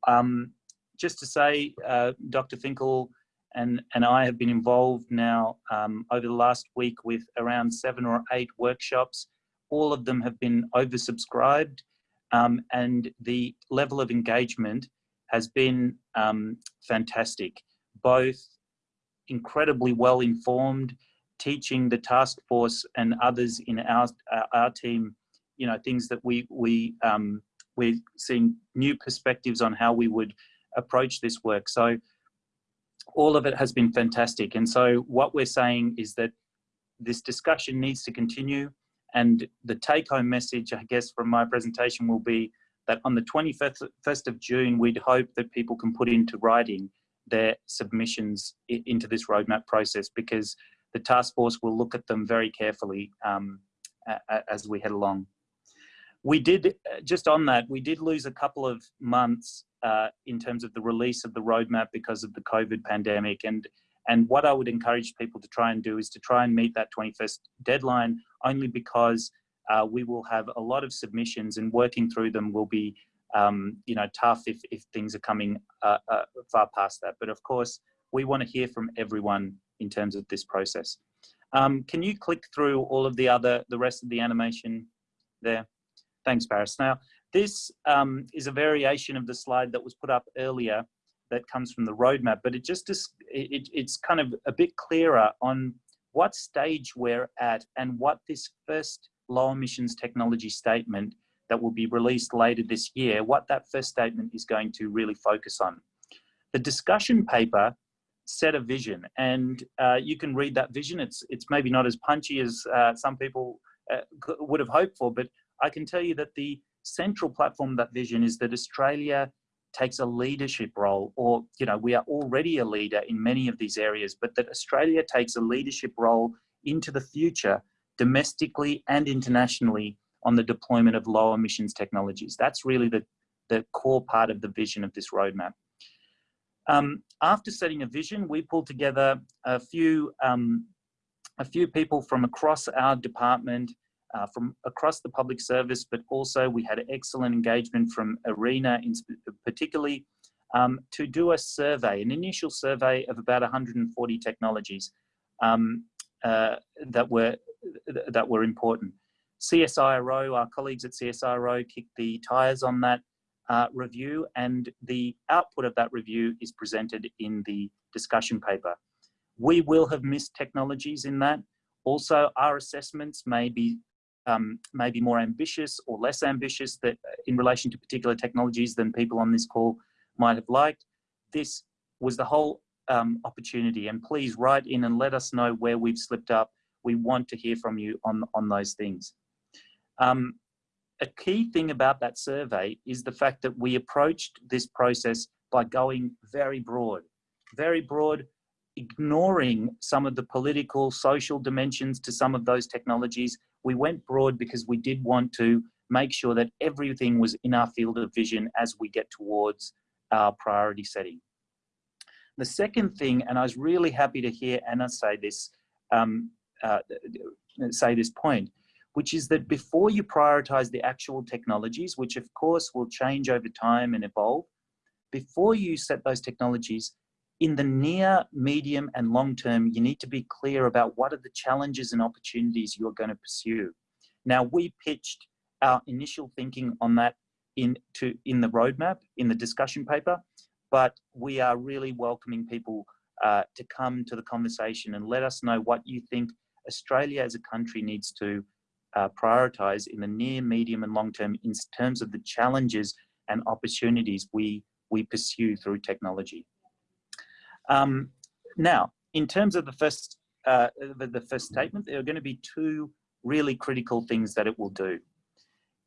um, just to say, uh, Dr. Finkel and, and I have been involved now um, over the last week with around seven or eight workshops. All of them have been oversubscribed um, and the level of engagement has been um, fantastic. Both incredibly well informed, teaching the task force and others in our, our team, you know, things that we, we um, we're seeing new perspectives on how we would approach this work. So all of it has been fantastic. And so what we're saying is that this discussion needs to continue. And the take home message, I guess, from my presentation will be that on the 21st of June, we'd hope that people can put into writing their submissions into this roadmap process because the task force will look at them very carefully um, as we head along. We did, just on that, we did lose a couple of months uh, in terms of the release of the roadmap because of the COVID pandemic. And, and what I would encourage people to try and do is to try and meet that 21st deadline only because uh, we will have a lot of submissions and working through them will be um, you know, tough if, if things are coming uh, uh far past that. But of course, we want to hear from everyone in terms of this process. Um, can you click through all of the other, the rest of the animation there? Thanks, Paris. Now, this um, is a variation of the slide that was put up earlier that comes from the roadmap, but it just is, it, it's kind of a bit clearer on what stage we're at and what this first low emissions technology statement that will be released later this year, what that first statement is going to really focus on. The discussion paper set a vision and uh, you can read that vision. It's, it's maybe not as punchy as uh, some people uh, would have hoped for, but I can tell you that the central platform of that vision is that Australia takes a leadership role or you know we are already a leader in many of these areas but that Australia takes a leadership role into the future domestically and internationally on the deployment of low emissions technologies. That's really the the core part of the vision of this roadmap. Um, after setting a vision we pulled together a few um, a few people from across our department uh, from across the public service, but also we had excellent engagement from ARENA in particularly um, to do a survey, an initial survey of about 140 technologies um, uh, that were that were important. CSIRO, our colleagues at CSIRO kicked the tires on that uh, review and the output of that review is presented in the discussion paper. We will have missed technologies in that. Also, our assessments may be um, maybe more ambitious or less ambitious that uh, in relation to particular technologies than people on this call might have liked. This was the whole um, opportunity and please write in and let us know where we've slipped up. We want to hear from you on, on those things. Um, a key thing about that survey is the fact that we approached this process by going very broad, very broad, ignoring some of the political, social dimensions to some of those technologies we went broad because we did want to make sure that everything was in our field of vision as we get towards our priority setting. The second thing, and I was really happy to hear Anna say this, um, uh, say this point, which is that before you prioritize the actual technologies, which of course will change over time and evolve, before you set those technologies, in the near, medium, and long term, you need to be clear about what are the challenges and opportunities you're going to pursue. Now, we pitched our initial thinking on that in, to, in the roadmap, in the discussion paper, but we are really welcoming people uh, to come to the conversation and let us know what you think Australia as a country needs to uh, prioritize in the near, medium, and long term in terms of the challenges and opportunities we, we pursue through technology. Um, now, in terms of the first, uh, the, the first statement, there are going to be two really critical things that it will do.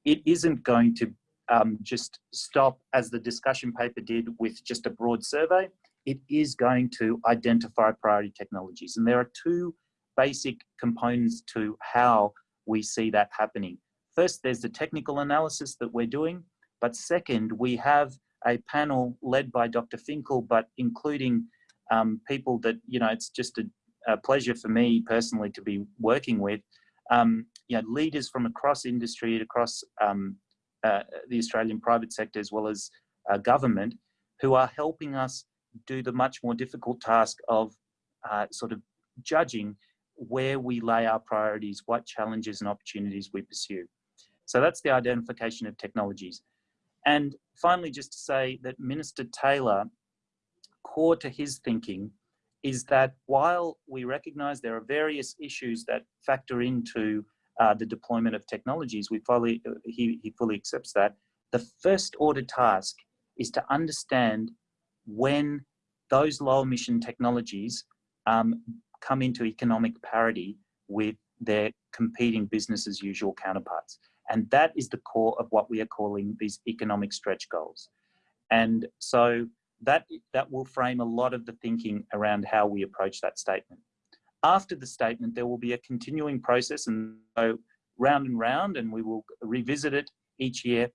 It isn't going to um, just stop as the discussion paper did with just a broad survey. It is going to identify priority technologies. And there are two basic components to how we see that happening. First, there's the technical analysis that we're doing. But second, we have a panel led by Dr. Finkel, but including um, people that, you know, it's just a, a, pleasure for me personally to be working with, um, you know, leaders from across industry, across um, uh, the Australian private sector as well as uh, government, who are helping us do the much more difficult task of uh, sort of judging where we lay our priorities, what challenges and opportunities we pursue. So that's the identification of technologies. And finally, just to say that Minister Taylor core to his thinking is that while we recognize there are various issues that factor into uh, the deployment of technologies, we fully, he, he fully accepts that. The first order task is to understand when those low emission technologies um, come into economic parity with their competing business as usual counterparts. And that is the core of what we are calling these economic stretch goals. And so that, that will frame a lot of the thinking around how we approach that statement. After the statement, there will be a continuing process and so round and round, and we will revisit it each year.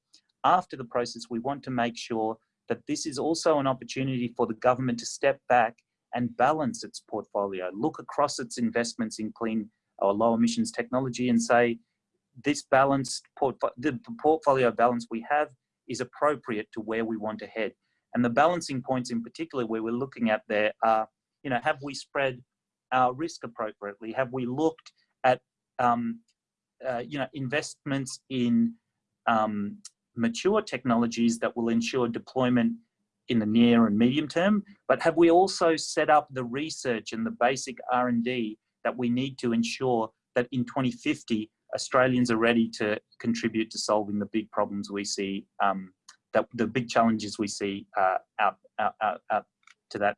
After the process, we want to make sure that this is also an opportunity for the government to step back and balance its portfolio, look across its investments in clean or low emissions technology and say, this balanced portfolio, the portfolio balance we have is appropriate to where we want to head. And the balancing points in particular where we're looking at there are, you know, have we spread our risk appropriately? Have we looked at, um, uh, you know, investments in um, mature technologies that will ensure deployment in the near and medium term, but have we also set up the research and the basic R&D that we need to ensure that in 2050, Australians are ready to contribute to solving the big problems we see, um, that the big challenges we see uh, out, out, out, out, to that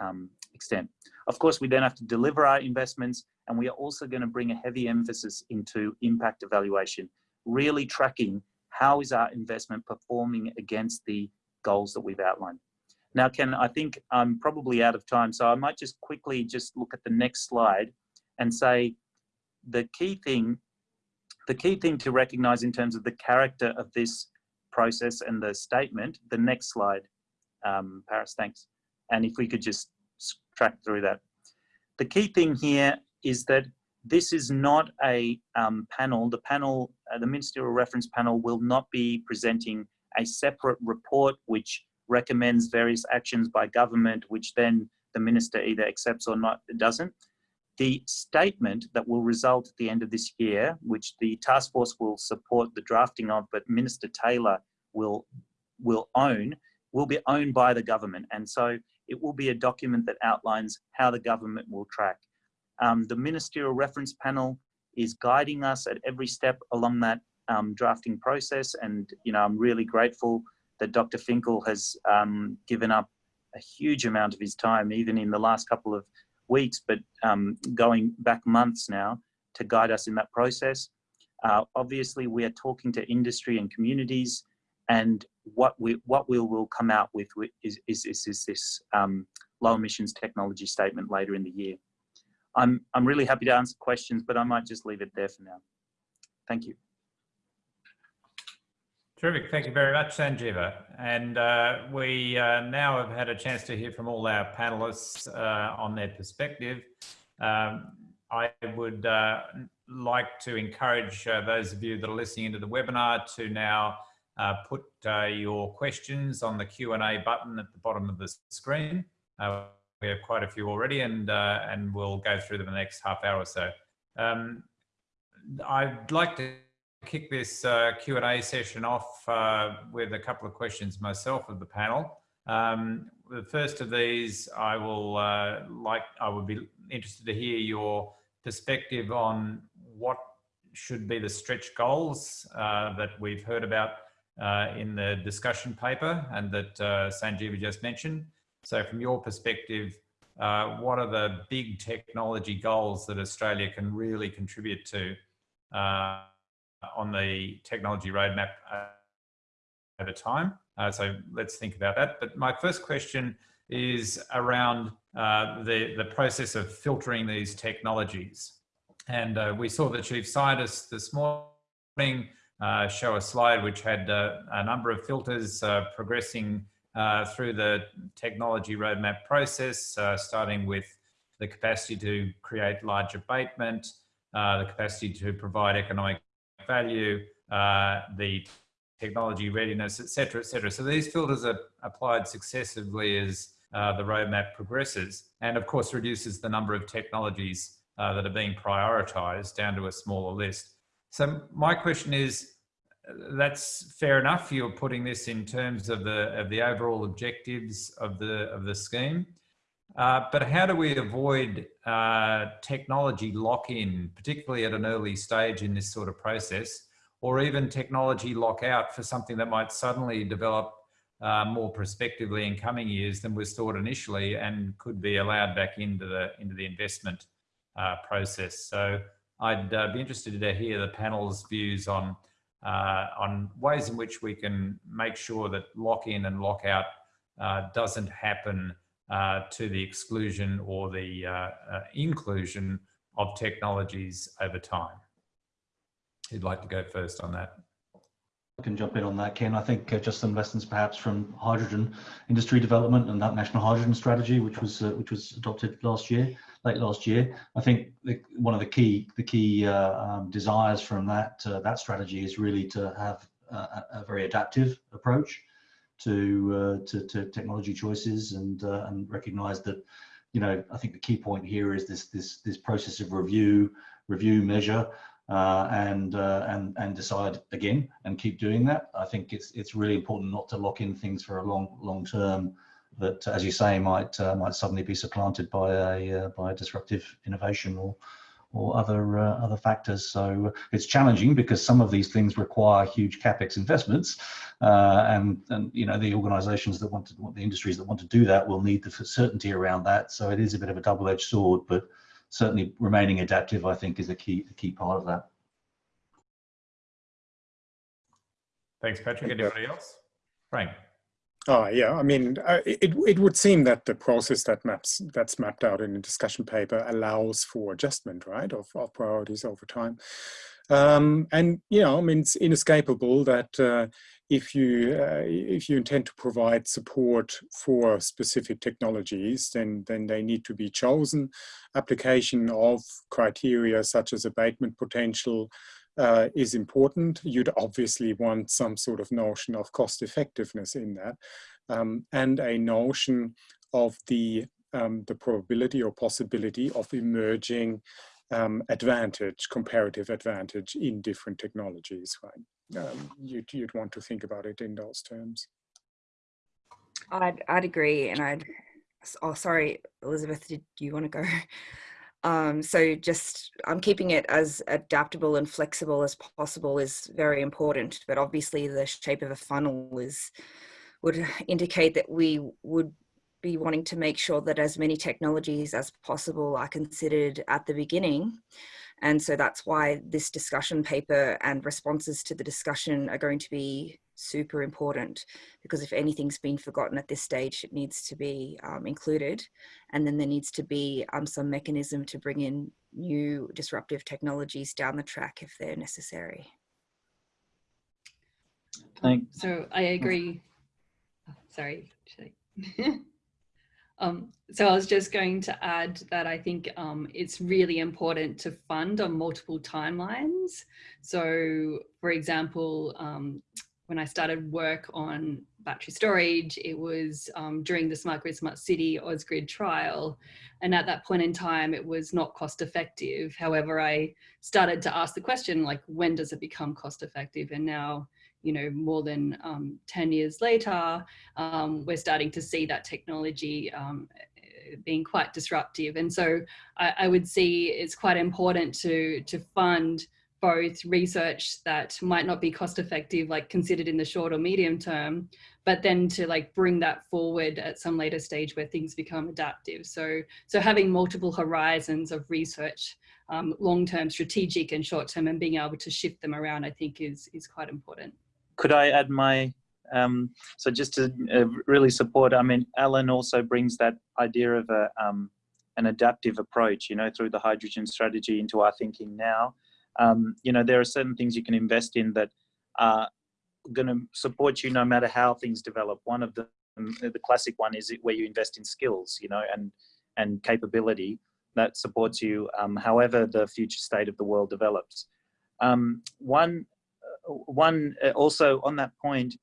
um, extent. Of course, we then have to deliver our investments and we are also going to bring a heavy emphasis into impact evaluation, really tracking how is our investment performing against the goals that we've outlined. Now, Ken, I think I'm probably out of time, so I might just quickly just look at the next slide and say the key thing, the key thing to recognize in terms of the character of this process and the statement, the next slide, um, Paris, thanks. And if we could just track through that. The key thing here is that this is not a um, panel. The panel, uh, the ministerial reference panel will not be presenting a separate report which recommends various actions by government, which then the minister either accepts or not doesn't. The statement that will result at the end of this year, which the task force will support the drafting of, but Minister Taylor will, will own, will be owned by the government. And so it will be a document that outlines how the government will track. Um, the ministerial reference panel is guiding us at every step along that um, drafting process. And, you know, I'm really grateful that Dr. Finkel has um, given up a huge amount of his time, even in the last couple of weeks, but um, going back months now to guide us in that process. Uh, obviously, we are talking to industry and communities, and what we what we will come out with is is, is, is this um, low emissions technology statement later in the year. I'm I'm really happy to answer questions, but I might just leave it there for now. Thank you. Terrific. Thank you very much, Sanjeeva. And uh, we uh, now have had a chance to hear from all our panelists uh, on their perspective. Um, I would uh, like to encourage uh, those of you that are listening into the webinar to now uh, put your questions on the Q&A button at the bottom of the screen. we have quite a few already and, and we'll go through them in the next half hour or so. Um, I'd like to kick this uh, Q&A session off uh, with a couple of questions myself of the panel. Um, the first of these, I will uh, like, I would be interested to hear your perspective on what should be the stretch goals uh, that we've heard about uh, in the discussion paper and that uh, Sanjeeva just mentioned. So from your perspective, what are the big technology goals that Australia can really contribute to on the technology roadmap uh, over time. Uh, so let's think about that. But my first question is around uh, the, the process of filtering these technologies. And uh, we saw the chief scientist this morning uh, show a slide which had uh, a number of filters progressing through the technology roadmap process, starting with the capacity to create large abatement, the capacity to provide economic value, uh, the technology readiness, et cetera, et cetera. So these filters are applied successively as uh, the roadmap progresses and of course reduces the number of technologies uh, that are being prioritized down to a smaller list. So my question is, that's fair enough. You're putting this in terms of the of the overall objectives of the of the scheme. Uh, but how do we avoid uh, technology lock-in, particularly at an early stage in this sort of process, or even technology lock-out for something that might suddenly develop uh, more prospectively in coming years than was thought initially and could be allowed back into the into the investment uh, process. So I'd uh, be interested to hear the panel's views on uh, on ways in which we can make sure that lock-in and lock-out uh, doesn't happen uh, to the exclusion or the inclusion of technologies over time. Who'd like to go first on that? Can jump in on that, Ken. I think uh, just some lessons perhaps from hydrogen industry development and that national hydrogen strategy, which was uh, which was adopted last year, late last year. I think the, one of the key the key uh, um, desires from that uh, that strategy is really to have a, a very adaptive approach to, uh, to, to technology choices and uh, and recognise that you know I think the key point here is this this this process of review review measure uh, and uh, and and decide again and keep doing that. I think it's it's really important not to lock in things for a long long term that, as you say, might uh, might suddenly be supplanted by a uh, by a disruptive innovation or or other uh, other factors. So it's challenging because some of these things require huge capex investments, uh, and and you know the organisations that want to want the industries that want to do that will need the certainty around that. So it is a bit of a double-edged sword, but certainly remaining adaptive, I think, is a key a key part of that. Thanks, Patrick. Anybody else? Frank. Oh yeah, I mean, uh, it it would seem that the process that maps that's mapped out in the discussion paper allows for adjustment, right, of, of priorities over time. Um, and you know, I mean, it's inescapable that uh, if you uh, if you intend to provide support for specific technologies, then then they need to be chosen. Application of criteria such as abatement potential uh, is important. You'd obviously want some sort of notion of cost effectiveness in that, um, and a notion of the um, the probability or possibility of emerging um, advantage, comparative advantage in different technologies, right? Um, you'd, you'd want to think about it in those terms. I'd, I'd agree. And I'd, oh, sorry, Elizabeth, did you want to go? Um, so just, I'm keeping it as adaptable and flexible as possible is very important, but obviously the shape of a funnel is, would indicate that we would be wanting to make sure that as many technologies as possible are considered at the beginning. And so that's why this discussion paper and responses to the discussion are going to be super important because if anything's been forgotten at this stage, it needs to be um, included. And then there needs to be um, some mechanism to bring in new disruptive technologies down the track if they're necessary. Thanks. So I agree. Oh, sorry. Um, so I was just going to add that I think um, it's really important to fund on multiple timelines. So for example, um, when I started work on battery storage, it was um, during the Smart Grid Smart City Ausgrid trial. And at that point in time, it was not cost effective. However, I started to ask the question, like, when does it become cost effective? And now you know, more than um, 10 years later, um, we're starting to see that technology um, being quite disruptive. And so I, I, would see it's quite important to, to fund both research that might not be cost effective, like considered in the short or medium term, but then to like bring that forward at some later stage where things become adaptive. So, so having multiple horizons of research, um, long-term strategic and short-term and being able to shift them around, I think is, is quite important could I add my, um, so just to uh, really support, I mean, Alan also brings that idea of a, um, an adaptive approach, you know, through the hydrogen strategy into our thinking now. Um, you know, there are certain things you can invest in that are going to support you no matter how things develop. One of them, the classic one is where you invest in skills, you know, and, and capability that supports you um, however the future state of the world develops. Um, one one uh, also on that point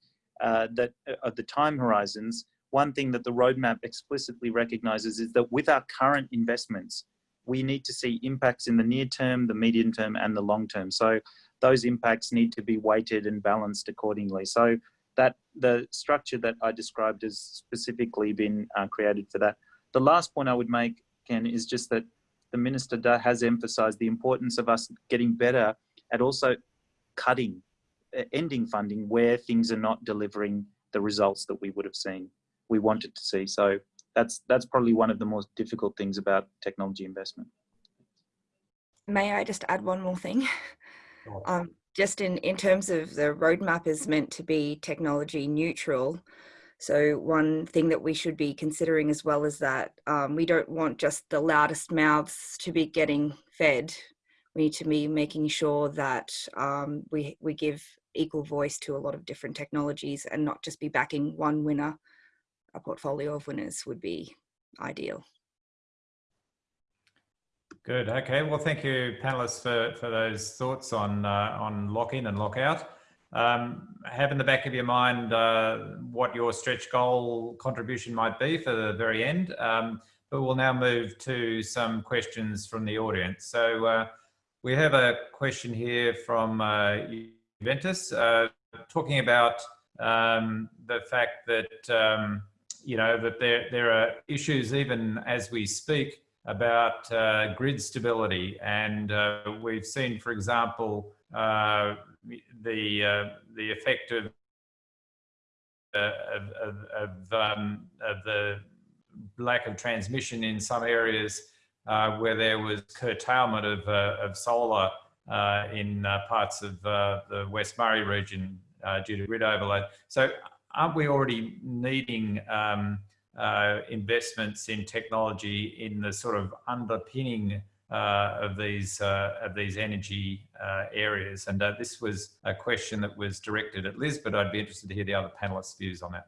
uh, that uh, of the time horizons, one thing that the roadmap explicitly recognizes is that with our current investments, we need to see impacts in the near term, the medium term, and the long term. So those impacts need to be weighted and balanced accordingly. So that the structure that I described has specifically been uh, created for that. The last point I would make, Ken, is just that the minister has emphasized the importance of us getting better at also cutting ending funding where things are not delivering the results that we would have seen, we wanted to see. So that's that's probably one of the most difficult things about technology investment. May I just add one more thing? Sure. Um, just in, in terms of the roadmap is meant to be technology neutral. So one thing that we should be considering as well is that um, we don't want just the loudest mouths to be getting fed. We need to be making sure that um, we, we give equal voice to a lot of different technologies and not just be backing one winner. A portfolio of winners would be ideal. Good. Okay. Well, thank you, panelists, for, for those thoughts on uh, on lock-in and lock-out. Um, have in the back of your mind uh, what your stretch goal contribution might be for the very end. Um, but we'll now move to some questions from the audience. So uh, we have a question here from Juventus uh, talking about um, the fact that um, you know that there there are issues even as we speak about uh, grid stability. And uh, we've seen, for example, uh, the, uh, the effect of, uh, of, of, of, um, of, the lack of transmission in some areas where there was curtailment of, of solar in parts of the West Murray region due to grid overload. So aren't we already needing um, uh, investments in technology in the sort of underpinning uh, of these uh, of these energy uh, areas. And uh, this was a question that was directed at Liz, but I'd be interested to hear the other panelists' views on that.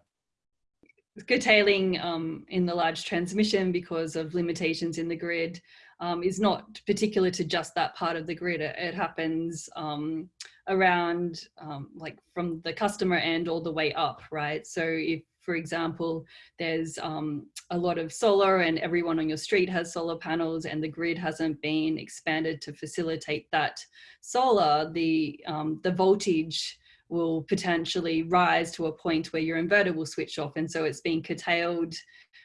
Curtailing um, in the large transmission because of limitations in the grid um, is not particular to just that part of the grid. It, it happens um, around um, like from the customer end all the way up, right? So if for example, there's um, a lot of solar and everyone on your street has solar panels and the grid hasn't been expanded to facilitate that solar, the, um, the voltage will potentially rise to a point where your inverter will switch off. And so it's being curtailed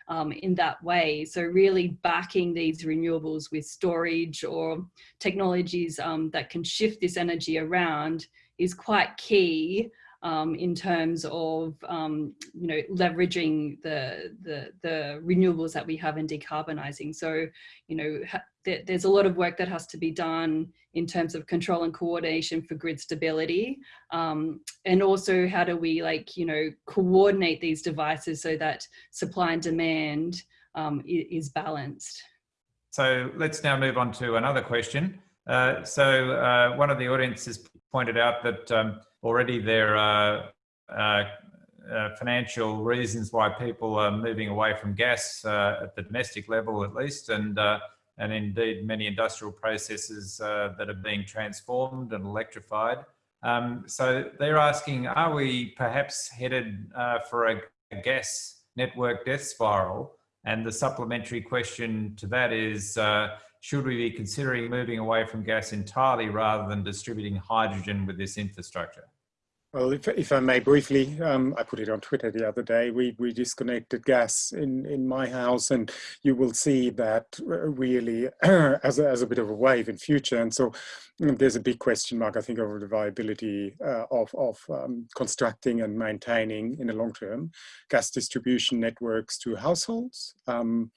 um, in that way. So really backing these renewables with storage or technologies um, that can shift this energy around is quite key um, in terms of um, you know leveraging the, the, the renewables that we have and decarbonizing. So you know th there's a lot of work that has to be done in terms of control and coordination for grid stability, um, and also how do we like you know coordinate these devices so that supply and demand um, is balanced. So let's now move on to another question. Uh, so uh, one of the audience has pointed out that um, already there are uh, uh, financial reasons why people are moving away from gas uh, at the domestic level at least and uh, and indeed many industrial processes uh, that are being transformed and electrified. Um, so they're asking, are we perhaps headed uh, for a, a, gas network death spiral? And the supplementary question to that is, should we be considering moving away from gas entirely rather than distributing hydrogen with this infrastructure? Well, if, if I may briefly, um, I put it on Twitter the other day, we, we disconnected gas in, in my house and you will see that uh, really as, a, as a bit of a wave in future. And so mm, there's a big question mark, I think, over the viability uh, of, of um, constructing and maintaining in the long term gas distribution networks to households. Um,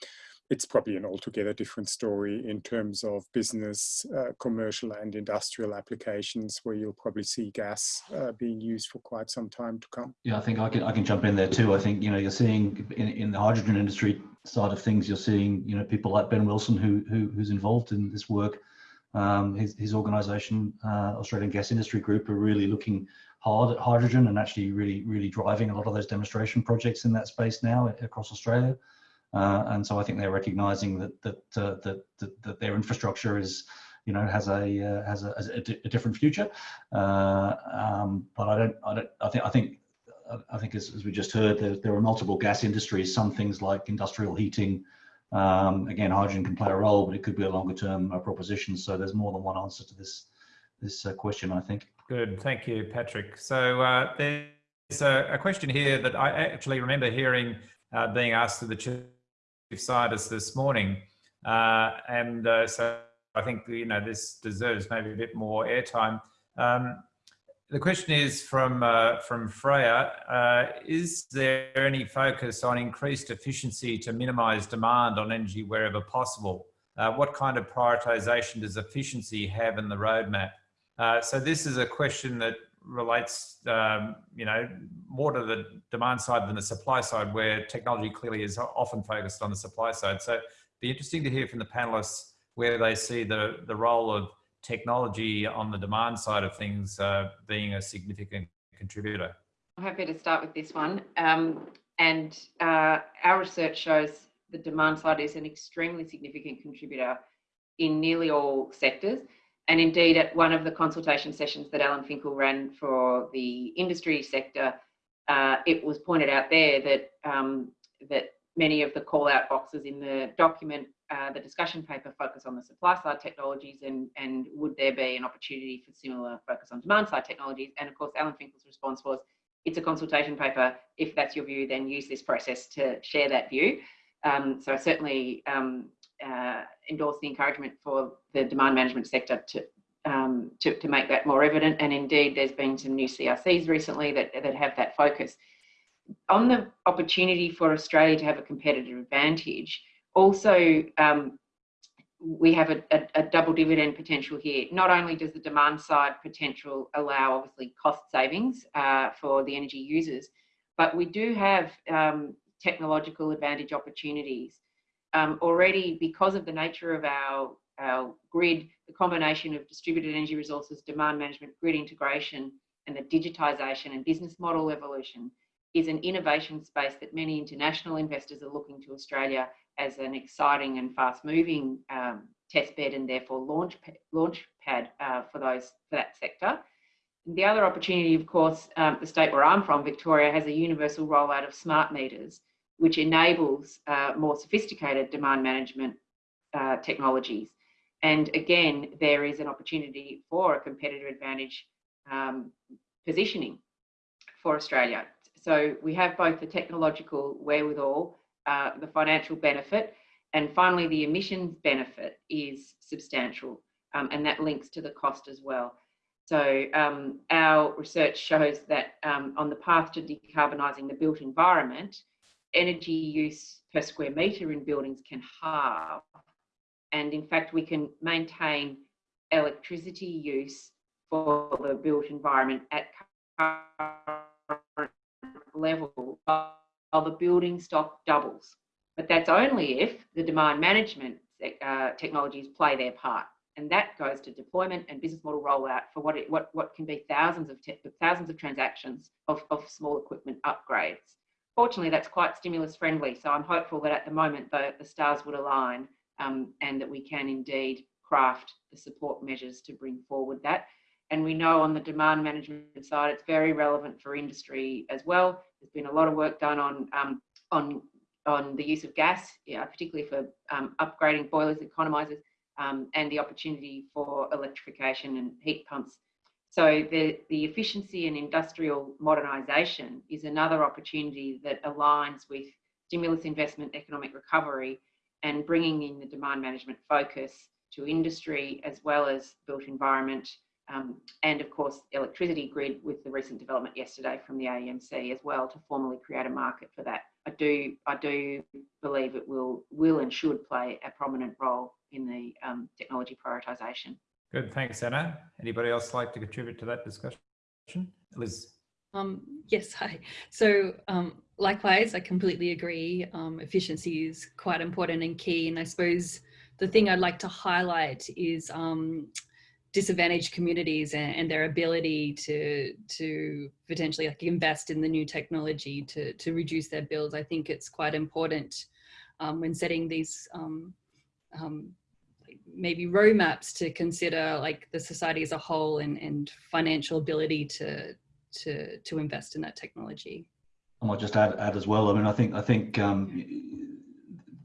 it's probably an altogether different story in terms of business, uh, commercial and industrial applications where you'll probably see gas uh, being used for quite some time to come. Yeah, I think I can, I can jump in there too. I think, you know, you're seeing in, in the hydrogen industry side of things, you're seeing, you know, people like Ben Wilson who, who who's involved in this work. Um, his, his organization, uh, Australian Gas Infrastructure Group, are really looking hard at hydrogen and actually really, really driving a lot of those demonstration projects in that space now across Australia. Uh, and so I think they're recognizing that that, uh, that, that, that their infrastructure is, you know, has a uh, has a, a, a different future. Uh, um, but I don't, I don't, I think, I think, I think as, as we just heard, there, there are multiple gas industries. Some things like industrial heating. Um, again, hydrogen can play a role, but it could be a longer term uh, proposition. So there's more than one answer to this this uh, question, I think. Good, thank you, Patrick. So there's a, a, question here that I actually remember hearing being asked to the scientists this morning. Uh, and uh, so I think, you know, this deserves maybe a bit more airtime. Um, the question is from uh, from Freya. Uh, is there any focus on increased efficiency to minimise demand on energy wherever possible? Uh, what kind of prioritisation does efficiency have in the roadmap? Uh, so this is a question that relates, um, you know, more to the demand side than the supply side, where technology clearly is often focused on the supply side. So be interesting to hear from the panelists where they see the, the role of technology on the demand side of things uh, being a significant contributor. I'm happy to start with this one. Um, and uh, our research shows the demand side is an extremely significant contributor in nearly all sectors. And indeed, at one of the consultation sessions that Alan Finkel ran for the industry sector, uh, it was pointed out there that um, that many of the call out boxes in the document, uh, the discussion paper focus on the supply side technologies and, and would there be an opportunity for similar focus on demand side technologies? And of course, Alan Finkel's response was, it's a consultation paper. If that's your view, then use this process to share that view. Um, so I certainly um, uh, endorse the encouragement for the demand management sector to, um, to, to make that more evident. And indeed, there's been some new CRCs recently that, that have that focus. On the opportunity for Australia to have a competitive advantage, also um, we have a, a, a, double dividend potential here. Not only does the demand side potential allow obviously cost savings uh, for the energy users, but we do have um, technological advantage opportunities um, already because of the nature of our, our grid, the combination of distributed energy resources, demand management, grid integration, and the digitisation and business model evolution is an innovation space that many international investors are looking to Australia as an exciting and fast moving um, test bed and therefore launch, launch pad uh, for those for that sector. The other opportunity, of course, um, the state where I'm from, Victoria, has a universal rollout of smart meters which enables uh, more sophisticated demand management uh, technologies. And again, there is an opportunity for a competitive advantage um, positioning for Australia. So we have both the technological wherewithal, uh, the financial benefit, and finally the emissions benefit is substantial. Um, and that links to the cost as well. So um, our research shows that um, on the path to decarbonising the built environment, energy use per square metre in buildings can halve. And in fact, we can maintain electricity use for the built environment at current level while the building stock doubles. But that's only if the demand management uh, technologies play their part. And that goes to deployment and business model rollout for what it, what, what can be thousands of thousands of transactions of, of small equipment upgrades fortunately, that's quite stimulus friendly. So I'm hopeful that at the moment the, the stars would align um, and that we can indeed craft the support measures to bring forward that. And we know on the demand management side, it's very relevant for industry as well. There's been a lot of work done on um, on on the use of gas, yeah, particularly for um, upgrading boilers, economizers, um, and the opportunity for electrification and heat pumps so the, the efficiency and industrial modernisation is another opportunity that aligns with stimulus investment, economic recovery, and bringing in the demand management focus to industry as well as built environment, um, and of course electricity grid with the recent development yesterday from the AEMC as well to formally create a market for that. I do I do believe it will will and should play a prominent role in the um, technology prioritisation. Good, thanks, Anna. Anybody else like to contribute to that discussion? Liz. Um, yes, hi. So um, likewise, I completely agree. Um, efficiency is quite important and key. And I suppose the thing I'd like to highlight is um, disadvantaged communities and, and, their ability to to potentially like invest in the new technology to to reduce their bills. I think it's quite important um, when setting these um, maybe roadmaps to consider like the society as a whole and, and financial ability to, to, to invest in that technology. I might just add, add as well. I mean, I think, I think um,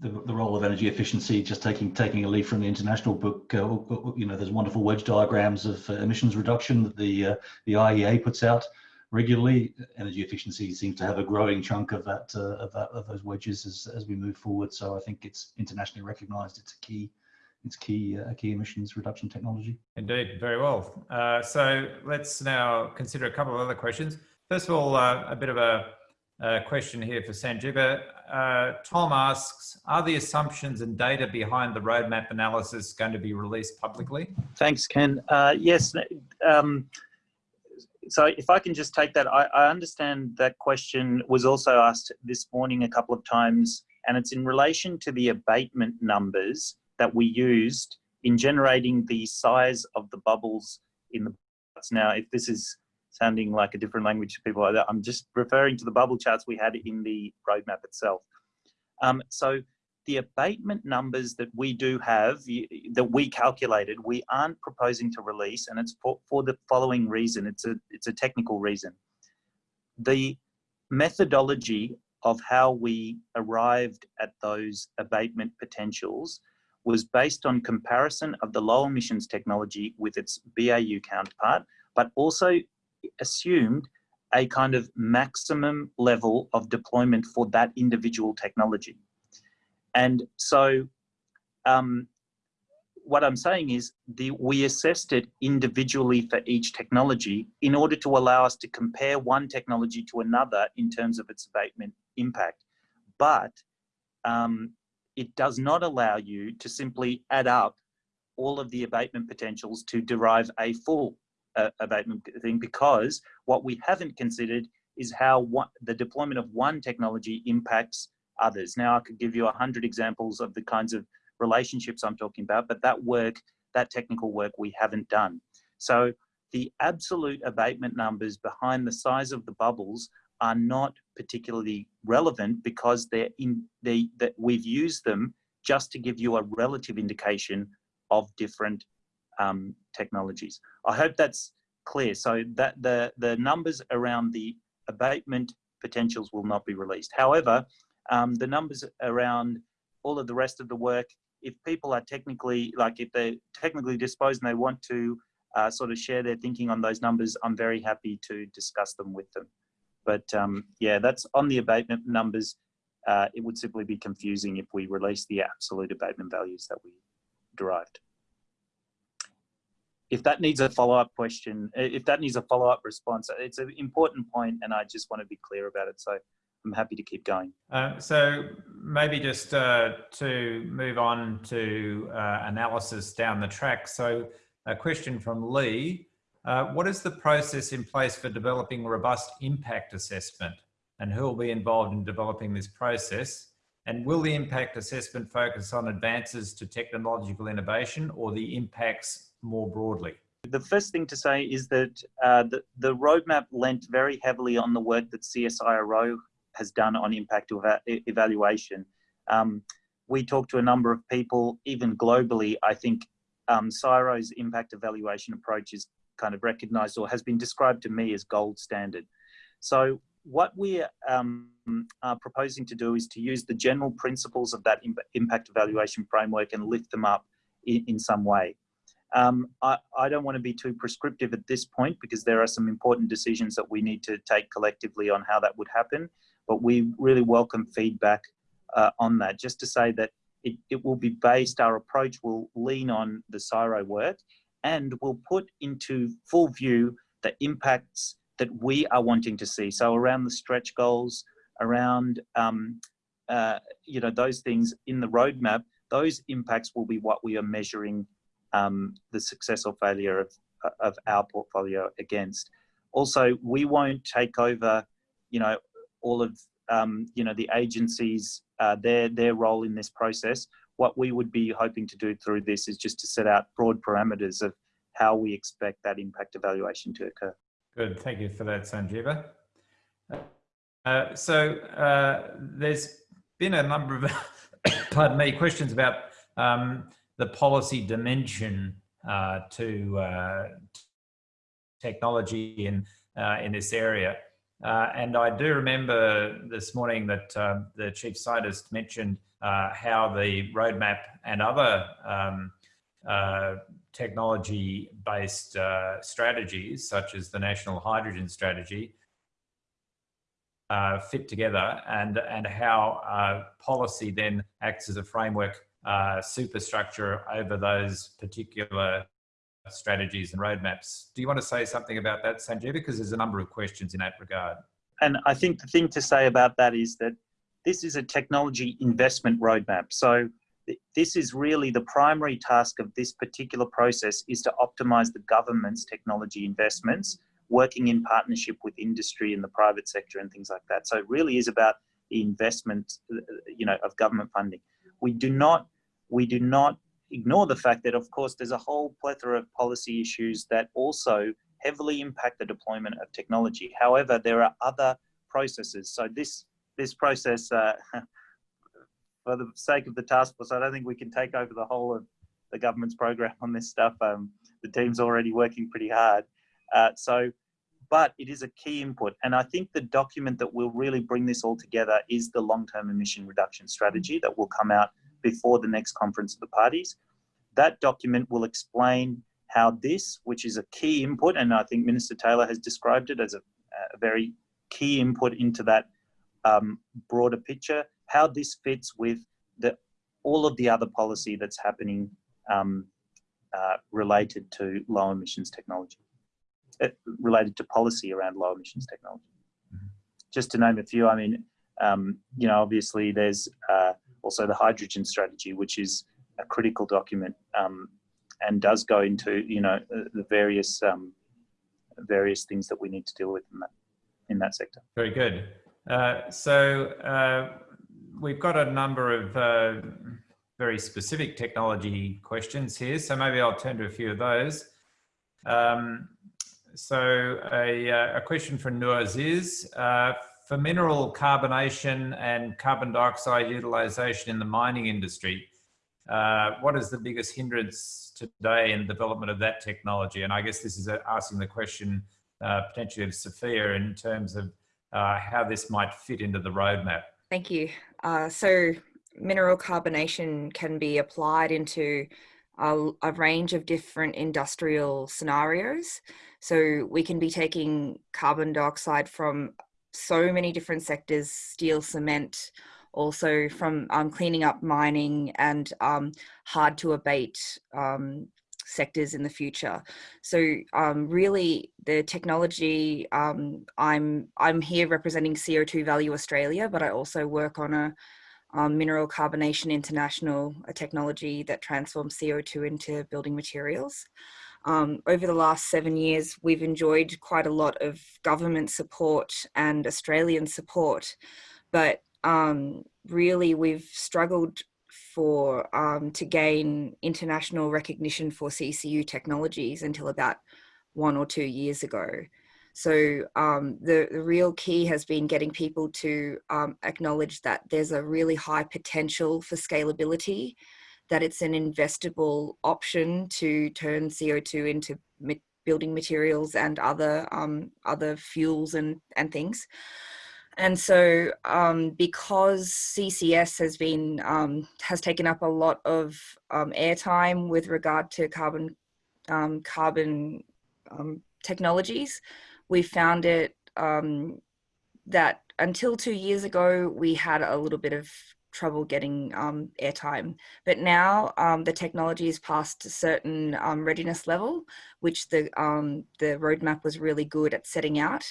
the, the role of energy efficiency, just taking taking a leaf from the international book, uh, you know, there's wonderful wedge diagrams of uh, emissions reduction that the uh, the IEA puts out regularly. Energy efficiency seems to have a growing chunk of that uh, of that of those wedges as as we move forward. So I think it's internationally recognised. It's a key its key uh, key emissions reduction technology. Indeed, very well. Uh, so let's now consider a couple of other questions. First of all, uh, a bit of a, a, question here for Sanjeeva. Uh, Tom asks, are the assumptions and data behind the roadmap analysis going to be released publicly? Thanks, Ken. Uh, yes. Um, so if I can just take that, I, I, understand that question was also asked this morning a couple of times, and it's in relation to the abatement numbers that we used in generating the size of the bubbles in the charts. Now, if this is sounding like a different language to people I'm just referring to the bubble charts we had in the roadmap itself. Um, so the abatement numbers that we do have, that we calculated, we aren't proposing to release, and it's for, for the following reason. It's a, it's a technical reason. The methodology of how we arrived at those abatement potentials was based on comparison of the low emissions technology with its BAU counterpart, but also assumed a kind of maximum level of deployment for that individual technology. And so um, what I'm saying is the, we assessed it individually for each technology in order to allow us to compare one technology to another in terms of its abatement impact. But um, it does not allow you to simply add up all of the abatement potentials to derive a full uh, abatement thing because what we haven't considered is how the deployment of one technology impacts others. Now I could give you a hundred examples of the kinds of relationships I'm talking about, but that work, that technical work we haven't done. So the absolute abatement numbers behind the size of the bubbles are not particularly relevant because they're in that we've used them just to give you a relative indication of different um, technologies. I hope that's clear. So that the the numbers around the abatement potentials will not be released. However, um, the numbers around all of the rest of the work, if people are technically, like if they're technically disposed and they want to uh, sort of share their thinking on those numbers, I'm very happy to discuss them with them. But um, yeah, that's on the abatement numbers. Uh, it would simply be confusing if we release the absolute abatement values that we derived. If that needs a follow-up question, if that needs a follow-up response, it's an important point and I just want to be clear about it. So I'm happy to keep going. Uh, so maybe just uh, to move on to uh, analysis down the track. So a question from Lee, uh, what is the process in place for developing robust impact assessment and who will be involved in developing this process? And will the impact assessment focus on advances to technological innovation or the impacts more broadly? The first thing to say is that uh, the, the roadmap lent very heavily on the work that CSIRO has done on impact evaluation. Um, we talked to a number of people, even globally. I think um, CSIRO's impact evaluation approach is kind of recognized or has been described to me as gold standard. So what we um, are proposing to do is to use the general principles of that impact evaluation framework and lift them up in, in some way. Um, I, I, don't want to be too prescriptive at this point because there are some important decisions that we need to take collectively on how that would happen but we really welcome feedback uh, on that. Just to say that it, it will be based, our approach will lean on the CSIRO work and will put into full view the impacts that we are wanting to see. So around the stretch goals, around um, uh, you know those things in the roadmap, those impacts will be what we are measuring um, the success or failure of, of our portfolio against. Also, we won't take over, you know, all of um, you know the agencies uh, their their role in this process. What we would be hoping to do through this is just to set out broad parameters of how we expect that impact evaluation to occur. Good, thank you for that, Sanjeeva. Uh, so uh, there's been a number of, pardon me, questions about um, the policy dimension uh, to uh, technology in uh, in this area. Uh, and I do remember this morning that the chief scientist mentioned uh, how the roadmap and other um, uh, technology-based uh, strategies, such as the National Hydrogen Strategy, uh, fit together and, and how policy then acts as a framework uh, superstructure over those particular strategies and roadmaps. Do you want to say something about that, Sanjeev? Because there's a number of questions in that regard. And I think the thing to say about that is that this is a technology investment roadmap. So this is really the primary task of this particular process is to optimize the government's technology investments, working in partnership with industry and the private sector and things like that. So it really is about the investment, uh, uh, you know, of government funding. We do not, we do not ignore the fact that, of course, there's a whole plethora of policy issues that also heavily impact the deployment of technology. However, there are other processes. So this this process, uh, for the sake of the task force, I don't think we can take over the whole of the government's program on this stuff. Um, the team's already working pretty hard. Uh, so, but it is a key input. And I think the document that will really bring this all together is the long-term emission reduction strategy that will come out before the next conference of the parties. That document will explain how this, which is a key input, and I think Minister Taylor has described it as a, a very key input into that um, broader picture, how this fits with the, all of the other policy that's happening um, uh, related to low emissions technology, uh, related to policy around low emissions technology. Mm-hmm. Just to name a few, I mean, um, you know, obviously there's uh, also the hydrogen strategy, which is a critical document um, and does go into, you know, uh, the various um, various things that we need to deal with in that in that sector. Very good. Uh, so uh, we've got a number of uh, very specific technology questions here. So maybe I'll turn to a few of those. Um, so a, uh, a, question from Nuaz is, uh, for mineral carbonation and carbon dioxide utilization in the mining industry, what is the biggest hindrance today in development of that technology? And I guess this is asking the question potentially of Sophia in terms of uh, how this might fit into the roadmap. Thank you. Uh, so mineral carbonation can be applied into a, a, range of different industrial scenarios. So we can be taking carbon dioxide from so many different sectors, steel, cement, also from um, cleaning up mining and um, hard to abate um, sectors in the future. So um, really the technology, um, I'm, I'm here representing CO2 Value Australia, but I also work on a um, Mineral Carbonation International, a technology that transforms CO2 into building materials. Um, over the last seven years, we've enjoyed quite a lot of government support and Australian support, but um, really we've struggled for um, to gain international recognition for CCU technologies until about one or two years ago. So um, the, the real key has been getting people to um, acknowledge that there's a really high potential for scalability, that it's an investable option to turn CO2 into building materials and other um, other fuels and, and things. And so um, because CCS has been, um, has taken up a lot of um, airtime with regard to carbon, um, carbon um, technologies, we found it um, that until two years ago, we had a little bit of trouble getting um, airtime. But now um, the technology is past a certain um, readiness level, which the, um, the roadmap was really good at setting out.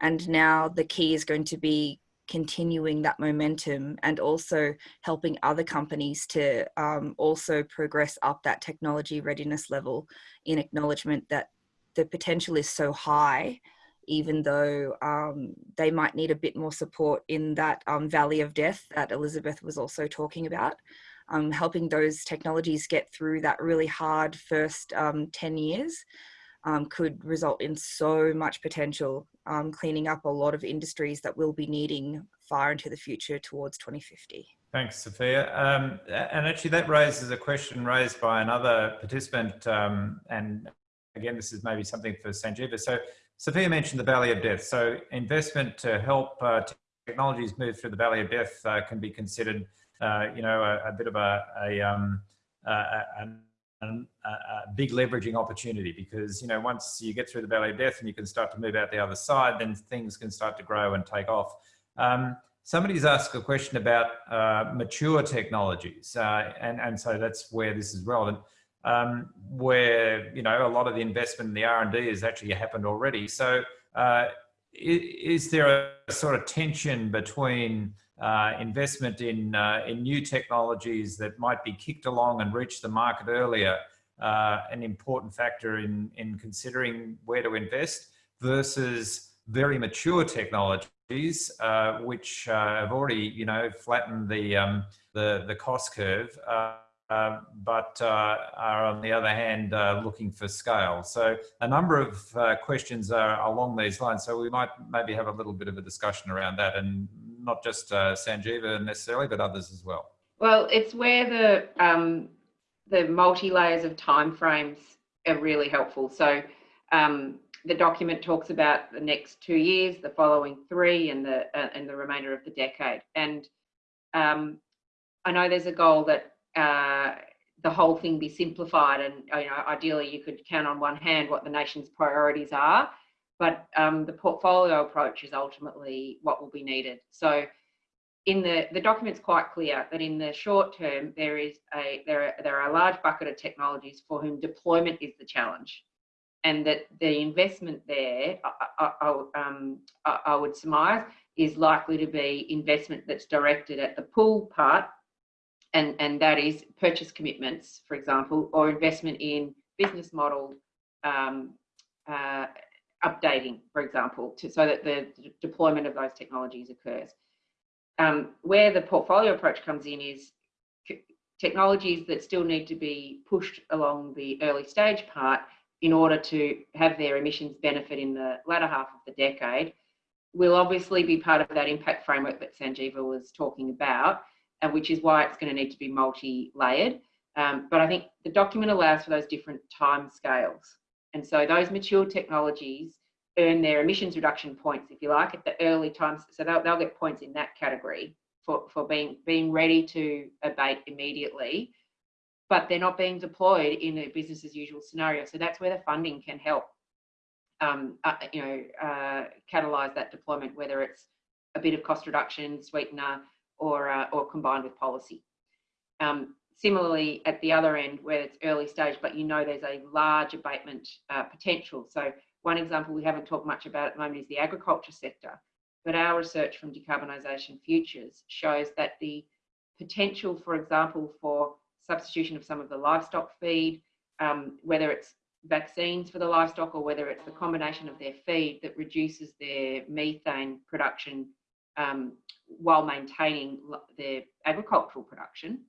And now the key is going to be continuing that momentum and also helping other companies to um, also progress up that technology readiness level in acknowledgement that the potential is so high even though um, they might need a bit more support in that um, valley of death that Elizabeth was also talking about. Um, helping those technologies get through that really hard first um, 10 years um, could result in so much potential, um, cleaning up a lot of industries that we'll be needing far into the future towards 2050. Thanks, Sophia. Um, and actually that raises a question raised by another participant. Um, and again, this is maybe something for Sanjeeva. So Sophia mentioned the Valley of Death. So investment to help uh, technologies move through the Valley of Death uh, can be considered, uh, you know, a, a, bit of a, a, um, a, big leveraging opportunity because, you know, once you get through the Valley of Death and you can start to move out the other side, then things can start to grow and take off. Um, somebody's asked a question about uh, mature technologies, uh, and and so that's where this is relevant. Um, where you know a lot of the investment in the R and D has actually happened already. So, uh, is, there a sort of tension between uh, investment in uh, in new technologies that might be kicked along and reach the market earlier, uh, an important factor in in considering where to invest versus very mature technologies, uh, which uh, have already, you know, flattened the um, the, the cost curve, but uh, are on the other hand uh, looking for scale. So a number of questions are along these lines. So we might maybe have a little bit of a discussion around that, and not just Sanjeeva necessarily, but others as well. Well, it's where the um, the multi layers of timeframes are really helpful. So um, the document talks about the next two years, the following three, and the uh, and the remainder of the decade. And um, I know there's a goal that uh, the whole thing be simplified, and you know, ideally you could count on one hand what the nation's priorities are. But um, the portfolio approach is ultimately what will be needed. So in the the document's quite clear that in the short term there is a there are, there are a large bucket of technologies for whom deployment is the challenge and that the investment there, I, I, um, I, I would surmise, is likely to be investment that's directed at the pull part, and, and that is purchase commitments, for example, or investment in business model um, uh, updating, for example, to, so that the deployment of those technologies occurs. Um, where the portfolio approach comes in is technologies that still need to be pushed along the early stage part in order to have their emissions benefit in the latter half of the decade will obviously be part of that impact framework that Sanjeeva was talking about, and which is why it's going to need to be multi-layered. Um, but I think the document allows for those different time scales. And so those mature technologies earn their emissions reduction points, if you like, at the early times. So they'll, they'll get points in that category for, for being, being ready to abate immediately but they're not being deployed in a business as usual scenario. So that's where the funding can help, um, uh, you know, uh, catalyze that deployment, whether it's a bit of cost reduction, sweetener, or uh, or combined with policy. Um, similarly, at the other end, where it's early stage, but you know there's a large abatement uh, potential. So one example we haven't talked much about at the moment is the agriculture sector, but our research from Decarbonisation Futures shows that the potential, for example, for substitution of some of the livestock feed, um, whether it's vaccines for the livestock or whether it's the combination of their feed that reduces their methane production um, while maintaining their agricultural production.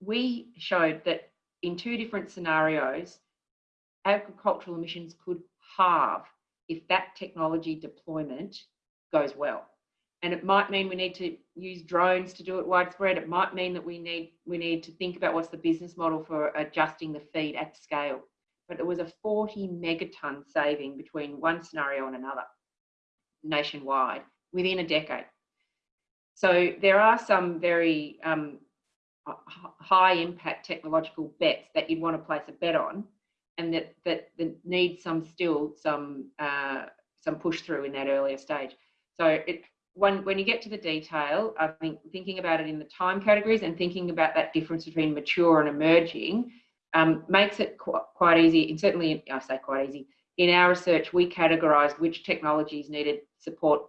We showed that in two different scenarios, agricultural emissions could halve if that technology deployment goes well and it might mean we need to use drones to do it widespread. It might mean that we need we need to think about what's the business model for adjusting the feed at scale. But there was a 40 megaton saving between one scenario and another nationwide within a decade. So there are some very um, high impact technological bets that you'd want to place a bet on, and that that, that need some still some uh, some push through in that earlier stage. So it when, when you get to the detail, I think thinking about it in the time categories and thinking about that difference between mature and emerging um, makes it qu quite easy. And certainly, I say quite easy. In our research, we categorised which technologies needed support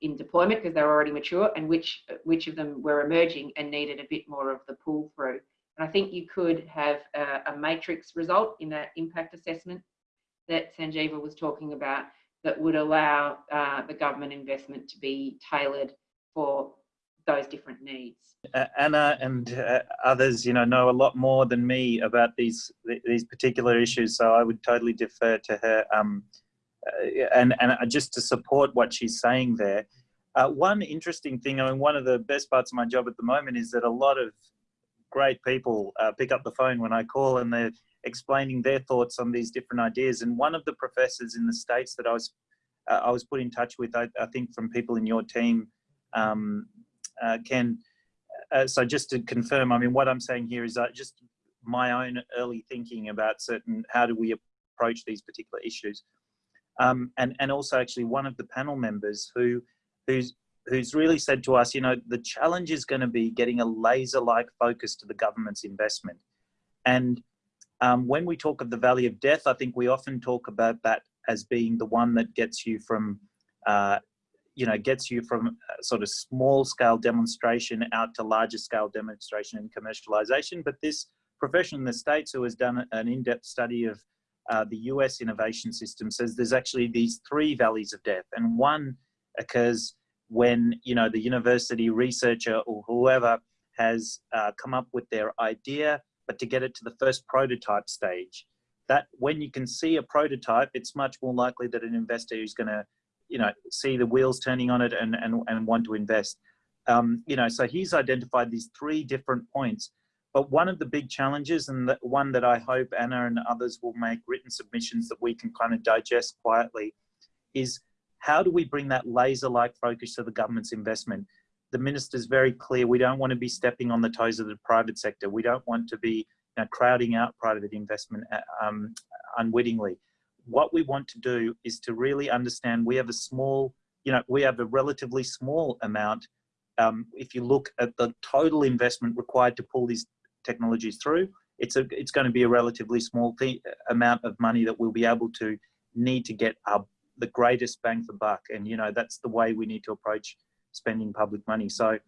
in deployment because they're already mature, and which which of them were emerging and needed a bit more of the pull through. And I think you could have a, a matrix result in that impact assessment that Sanjeeva was talking about that would allow uh, the government investment to be tailored for those different needs. Uh, Anna and uh, others, you know, know a lot more than me about these these particular issues, so I would totally defer to her. Um, and and just to support what she's saying there, uh, one interesting thing. I mean, one of the best parts of my job at the moment is that a lot of great people uh, pick up the phone when I call, and they're explaining their thoughts on these different ideas. And one of the professors in the States that I was, uh, I was put in touch with, I, I, think from people in your team, um, uh, Ken, uh, so just to confirm, I mean, what I'm saying here is uh, just my own early thinking about certain, how do we approach these particular issues. Um, and, and also actually one of the panel members who, who's, who's really said to us, you know, the challenge is going to be getting a laser-like focus to the government's investment. And um, when we talk of the valley of death, I think we often talk about that as being the one that gets you from, uh, you know, gets you from sort of small scale demonstration out to larger scale demonstration and commercialization. But this profession in the States who has done an in-depth study of uh, the US innovation system says there's actually these three valleys of death and one occurs when, you know, the university researcher or whoever has uh, come up with their idea, but to get it to the first prototype stage. That when you can see a prototype, it's much more likely that an investor is going to, you know, see the wheels turning on it and, and, and want to invest. Um, you know, so he's identified these three different points but one of the big challenges, and the one that I hope Anna and others will make written submissions that we can kind of digest quietly, is how do we bring that laser-like focus to the government's investment? The minister's very clear. We don't want to be stepping on the toes of the private sector. We don't want to be you know, crowding out private investment uh, um, unwittingly. What we want to do is to really understand we have a small, you know, we have a relatively small amount um, if you look at the total investment required to pull these technologies through, it's a it's going to be a relatively small amount of money that we'll be able to need to get the greatest bang for buck. And you know that's the way we need to approach spending public money. So,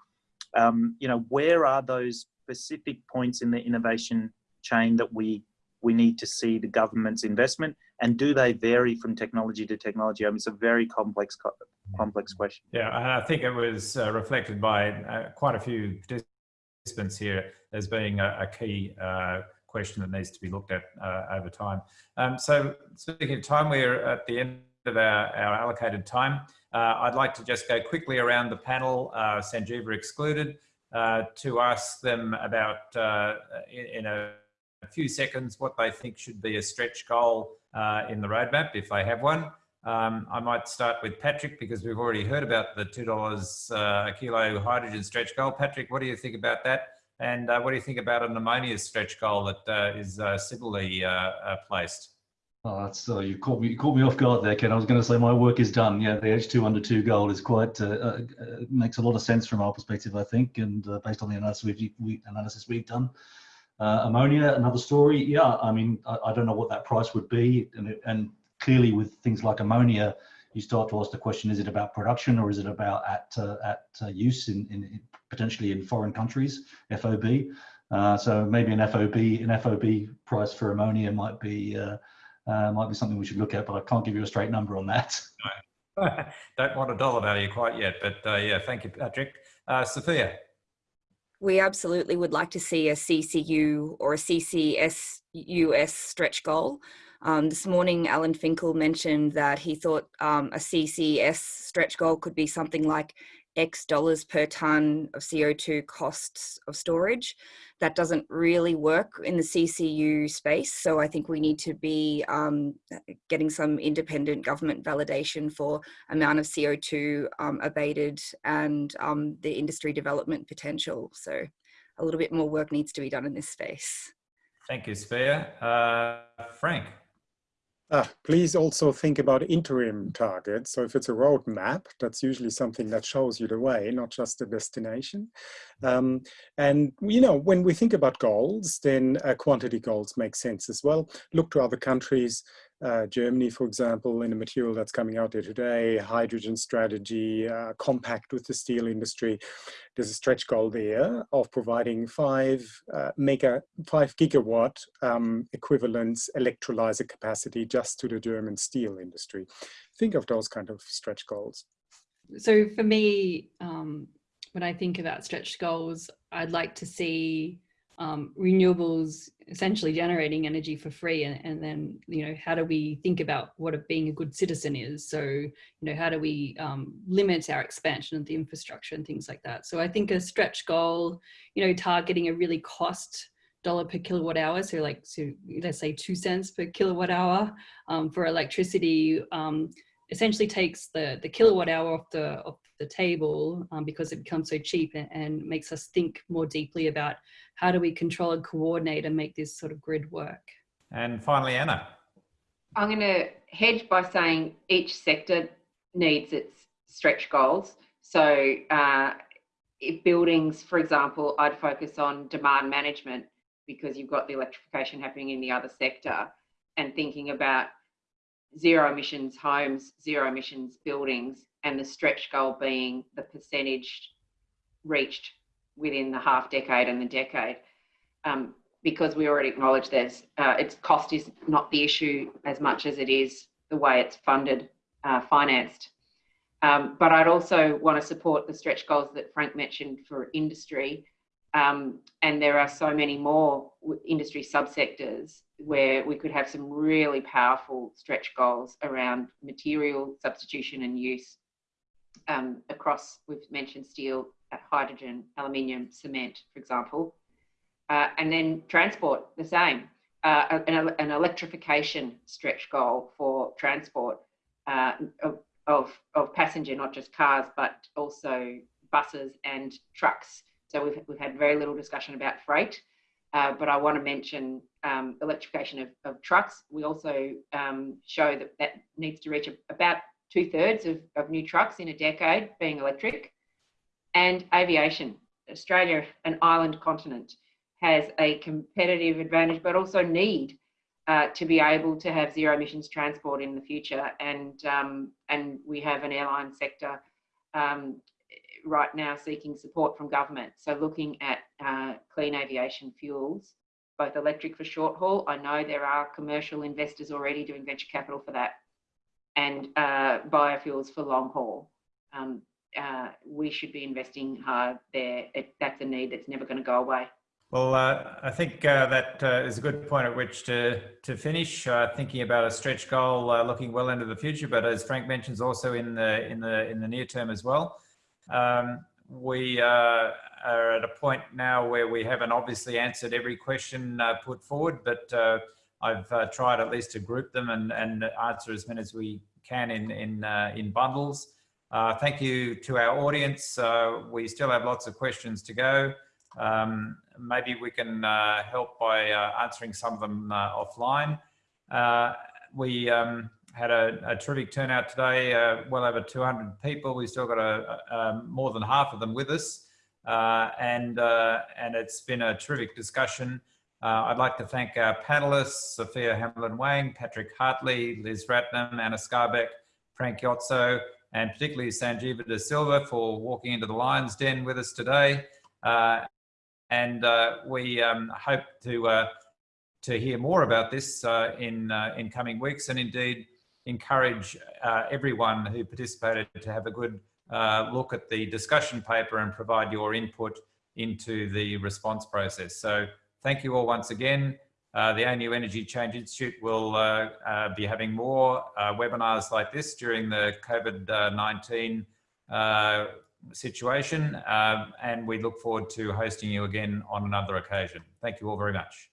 um, you know, where are those specific points in the innovation chain that we we need to see the government's investment and do they vary from technology to technology? I mean, it's a very complex complex question. Yeah, I think it was uh, reflected by uh, quite a few participants here as being a, a key uh, question that needs to be looked at uh, over time. Um, so speaking of time, we're at the end of our, our allocated time. Uh, I'd like to just go quickly around the panel, uh, Sanjeeva excluded, uh, to ask them about, uh, in, in a, a, few seconds, what they think should be a stretch goal in the roadmap, if they have one. Um, I might start with Patrick because we've already heard about the $2 a kilo hydrogen stretch goal. Patrick, what do you think about that? And uh, what do you think about an ammonia stretch goal that uh, is uh, similarly uh, uh, placed? Oh, that's uh, you caught me. You caught me off guard there, Ken. I was going to say my work is done. Yeah, the H2 under two goal is quite makes a lot of sense from our perspective, I think, and based on the analysis we've we, analysis we've done. ammonia, another story. Yeah, I mean, I, I, don't know what that price would be, and, and clearly with things like ammonia, you start to ask the question: Is it about production or is it about at at use in, in potentially in foreign countries, FOB. Uh, so maybe an FOB an FOB price for ammonia might be uh, uh, might be something we should look at, but I can't give you a straight number on that. Don't want a dollar value quite yet, but uh, yeah, thank you, Patrick. Uh, Sophia. We absolutely would like to see a CCU or a CCSUS stretch goal. Um, this morning, Alan Finkel mentioned that he thought um, a CCS stretch goal could be something like X dollars per ton of CO2 costs of storage. That doesn't really work in the CCU space. So I think we need to be um, getting some independent government validation for amount of CO2 um, abated and um, the industry development potential. So a little bit more work needs to be done in this space. Thank you, Sophia. Uh, Frank. Uh, please also think about interim targets. So if it's a roadmap, that's usually something that shows you the way, not just the destination. Um, and, you know, when we think about goals, then uh, quantity goals make sense as well. Look to other countries uh, Germany, for example, in a material that's coming out there today, hydrogen strategy, uh, compact with the steel industry. There's a stretch goal there of providing five uh, mega, five gigawatt um, electrolyzer capacity just to the German steel industry. Think of those kind of stretch goals. So for me, um, when I think about stretch goals, I'd like to see um, renewables essentially generating energy for free and, and then you know how do we think about what a, being a good citizen is? So you know how do we um, limit our expansion of the infrastructure and things like that? So i think a stretch goal you know targeting a really cost dollar per kilowatt hour so like so let's say two cents per kilowatt hour um, for electricity um, essentially takes the the kilowatt hour off the off the table um, because it becomes so cheap and, and, makes us think more deeply about how do we control and coordinate and make this sort of grid work. And finally, Anna. I'm going to hedge by saying each sector needs its stretch goals. So uh, if buildings, for example, I'd focus on demand management because you've got the electrification happening in the other sector and thinking about zero emissions homes, zero emissions buildings, and the stretch goal being the percentage reached within the half decade and the decade. Um, because we already acknowledge there's uh, its cost is not the issue as much as it is the way it's funded, uh, financed. Um, but I'd also want to support the stretch goals that Frank mentioned for industry. Um, and there are so many more industry subsectors where we could have some really powerful stretch goals around material substitution and use um, across, we've mentioned steel, uh, hydrogen, aluminium, cement, for example. Uh, and then transport, the same. Uh, an, an, electrification stretch goal for transport uh, of, of passenger, not just cars, but also buses and trucks. So we've, we've had very little discussion about freight, uh, but I want to mention um, electrification of, of, trucks. We also um, show that that needs to reach about two thirds of, of new trucks in a decade being electric. And aviation, Australia, an island continent has a competitive advantage, but also need uh, to be able to have zero emissions transport in the future. And, um, and we have an airline sector um, right now seeking support from government. So looking at uh, clean aviation fuels, both electric for short haul. I know there are commercial investors already doing venture capital for that and uh, biofuels for long haul. Um, uh, we should be investing hard there. It, that's a need that's never going to go away. Well, uh, I think uh, that uh, is a good point at which to, to finish, uh, thinking about a stretch goal uh, looking well into the future, but as Frank mentions also in the, in the, in the near term as well. Um, we uh, are at a point now where we haven't obviously answered every question put forward, but I've tried at least to group them and, and answer as many as we can in, in, in bundles. thank you to our audience. we still have lots of questions to go. Um, maybe we can uh, help by uh, answering some of them uh, offline. Uh, we um, had a, a, terrific turnout today, uh, well over 200 people. We still got a, a, more than half of them with us. Uh, and, and it's been a terrific discussion. I'd like to thank our panelists, Sophia Hamlin-Wang, Patrick Hartley, Liz Ratnam, Anna Skarbek, Frank Jotzo, and particularly Sanjeeva De Silva for walking into the lion's den with us today. Uh, and uh, we um, hope to uh, to hear more about this uh, in in coming weeks, and indeed encourage everyone who participated to have a good look at the discussion paper and provide your input into the response process. So thank you all once again. Uh, the ANU Energy Change Institute will uh, uh, be having more webinars like this during the COVID-19 situation. Um, and we look forward to hosting you again on another occasion. Thank you all very much.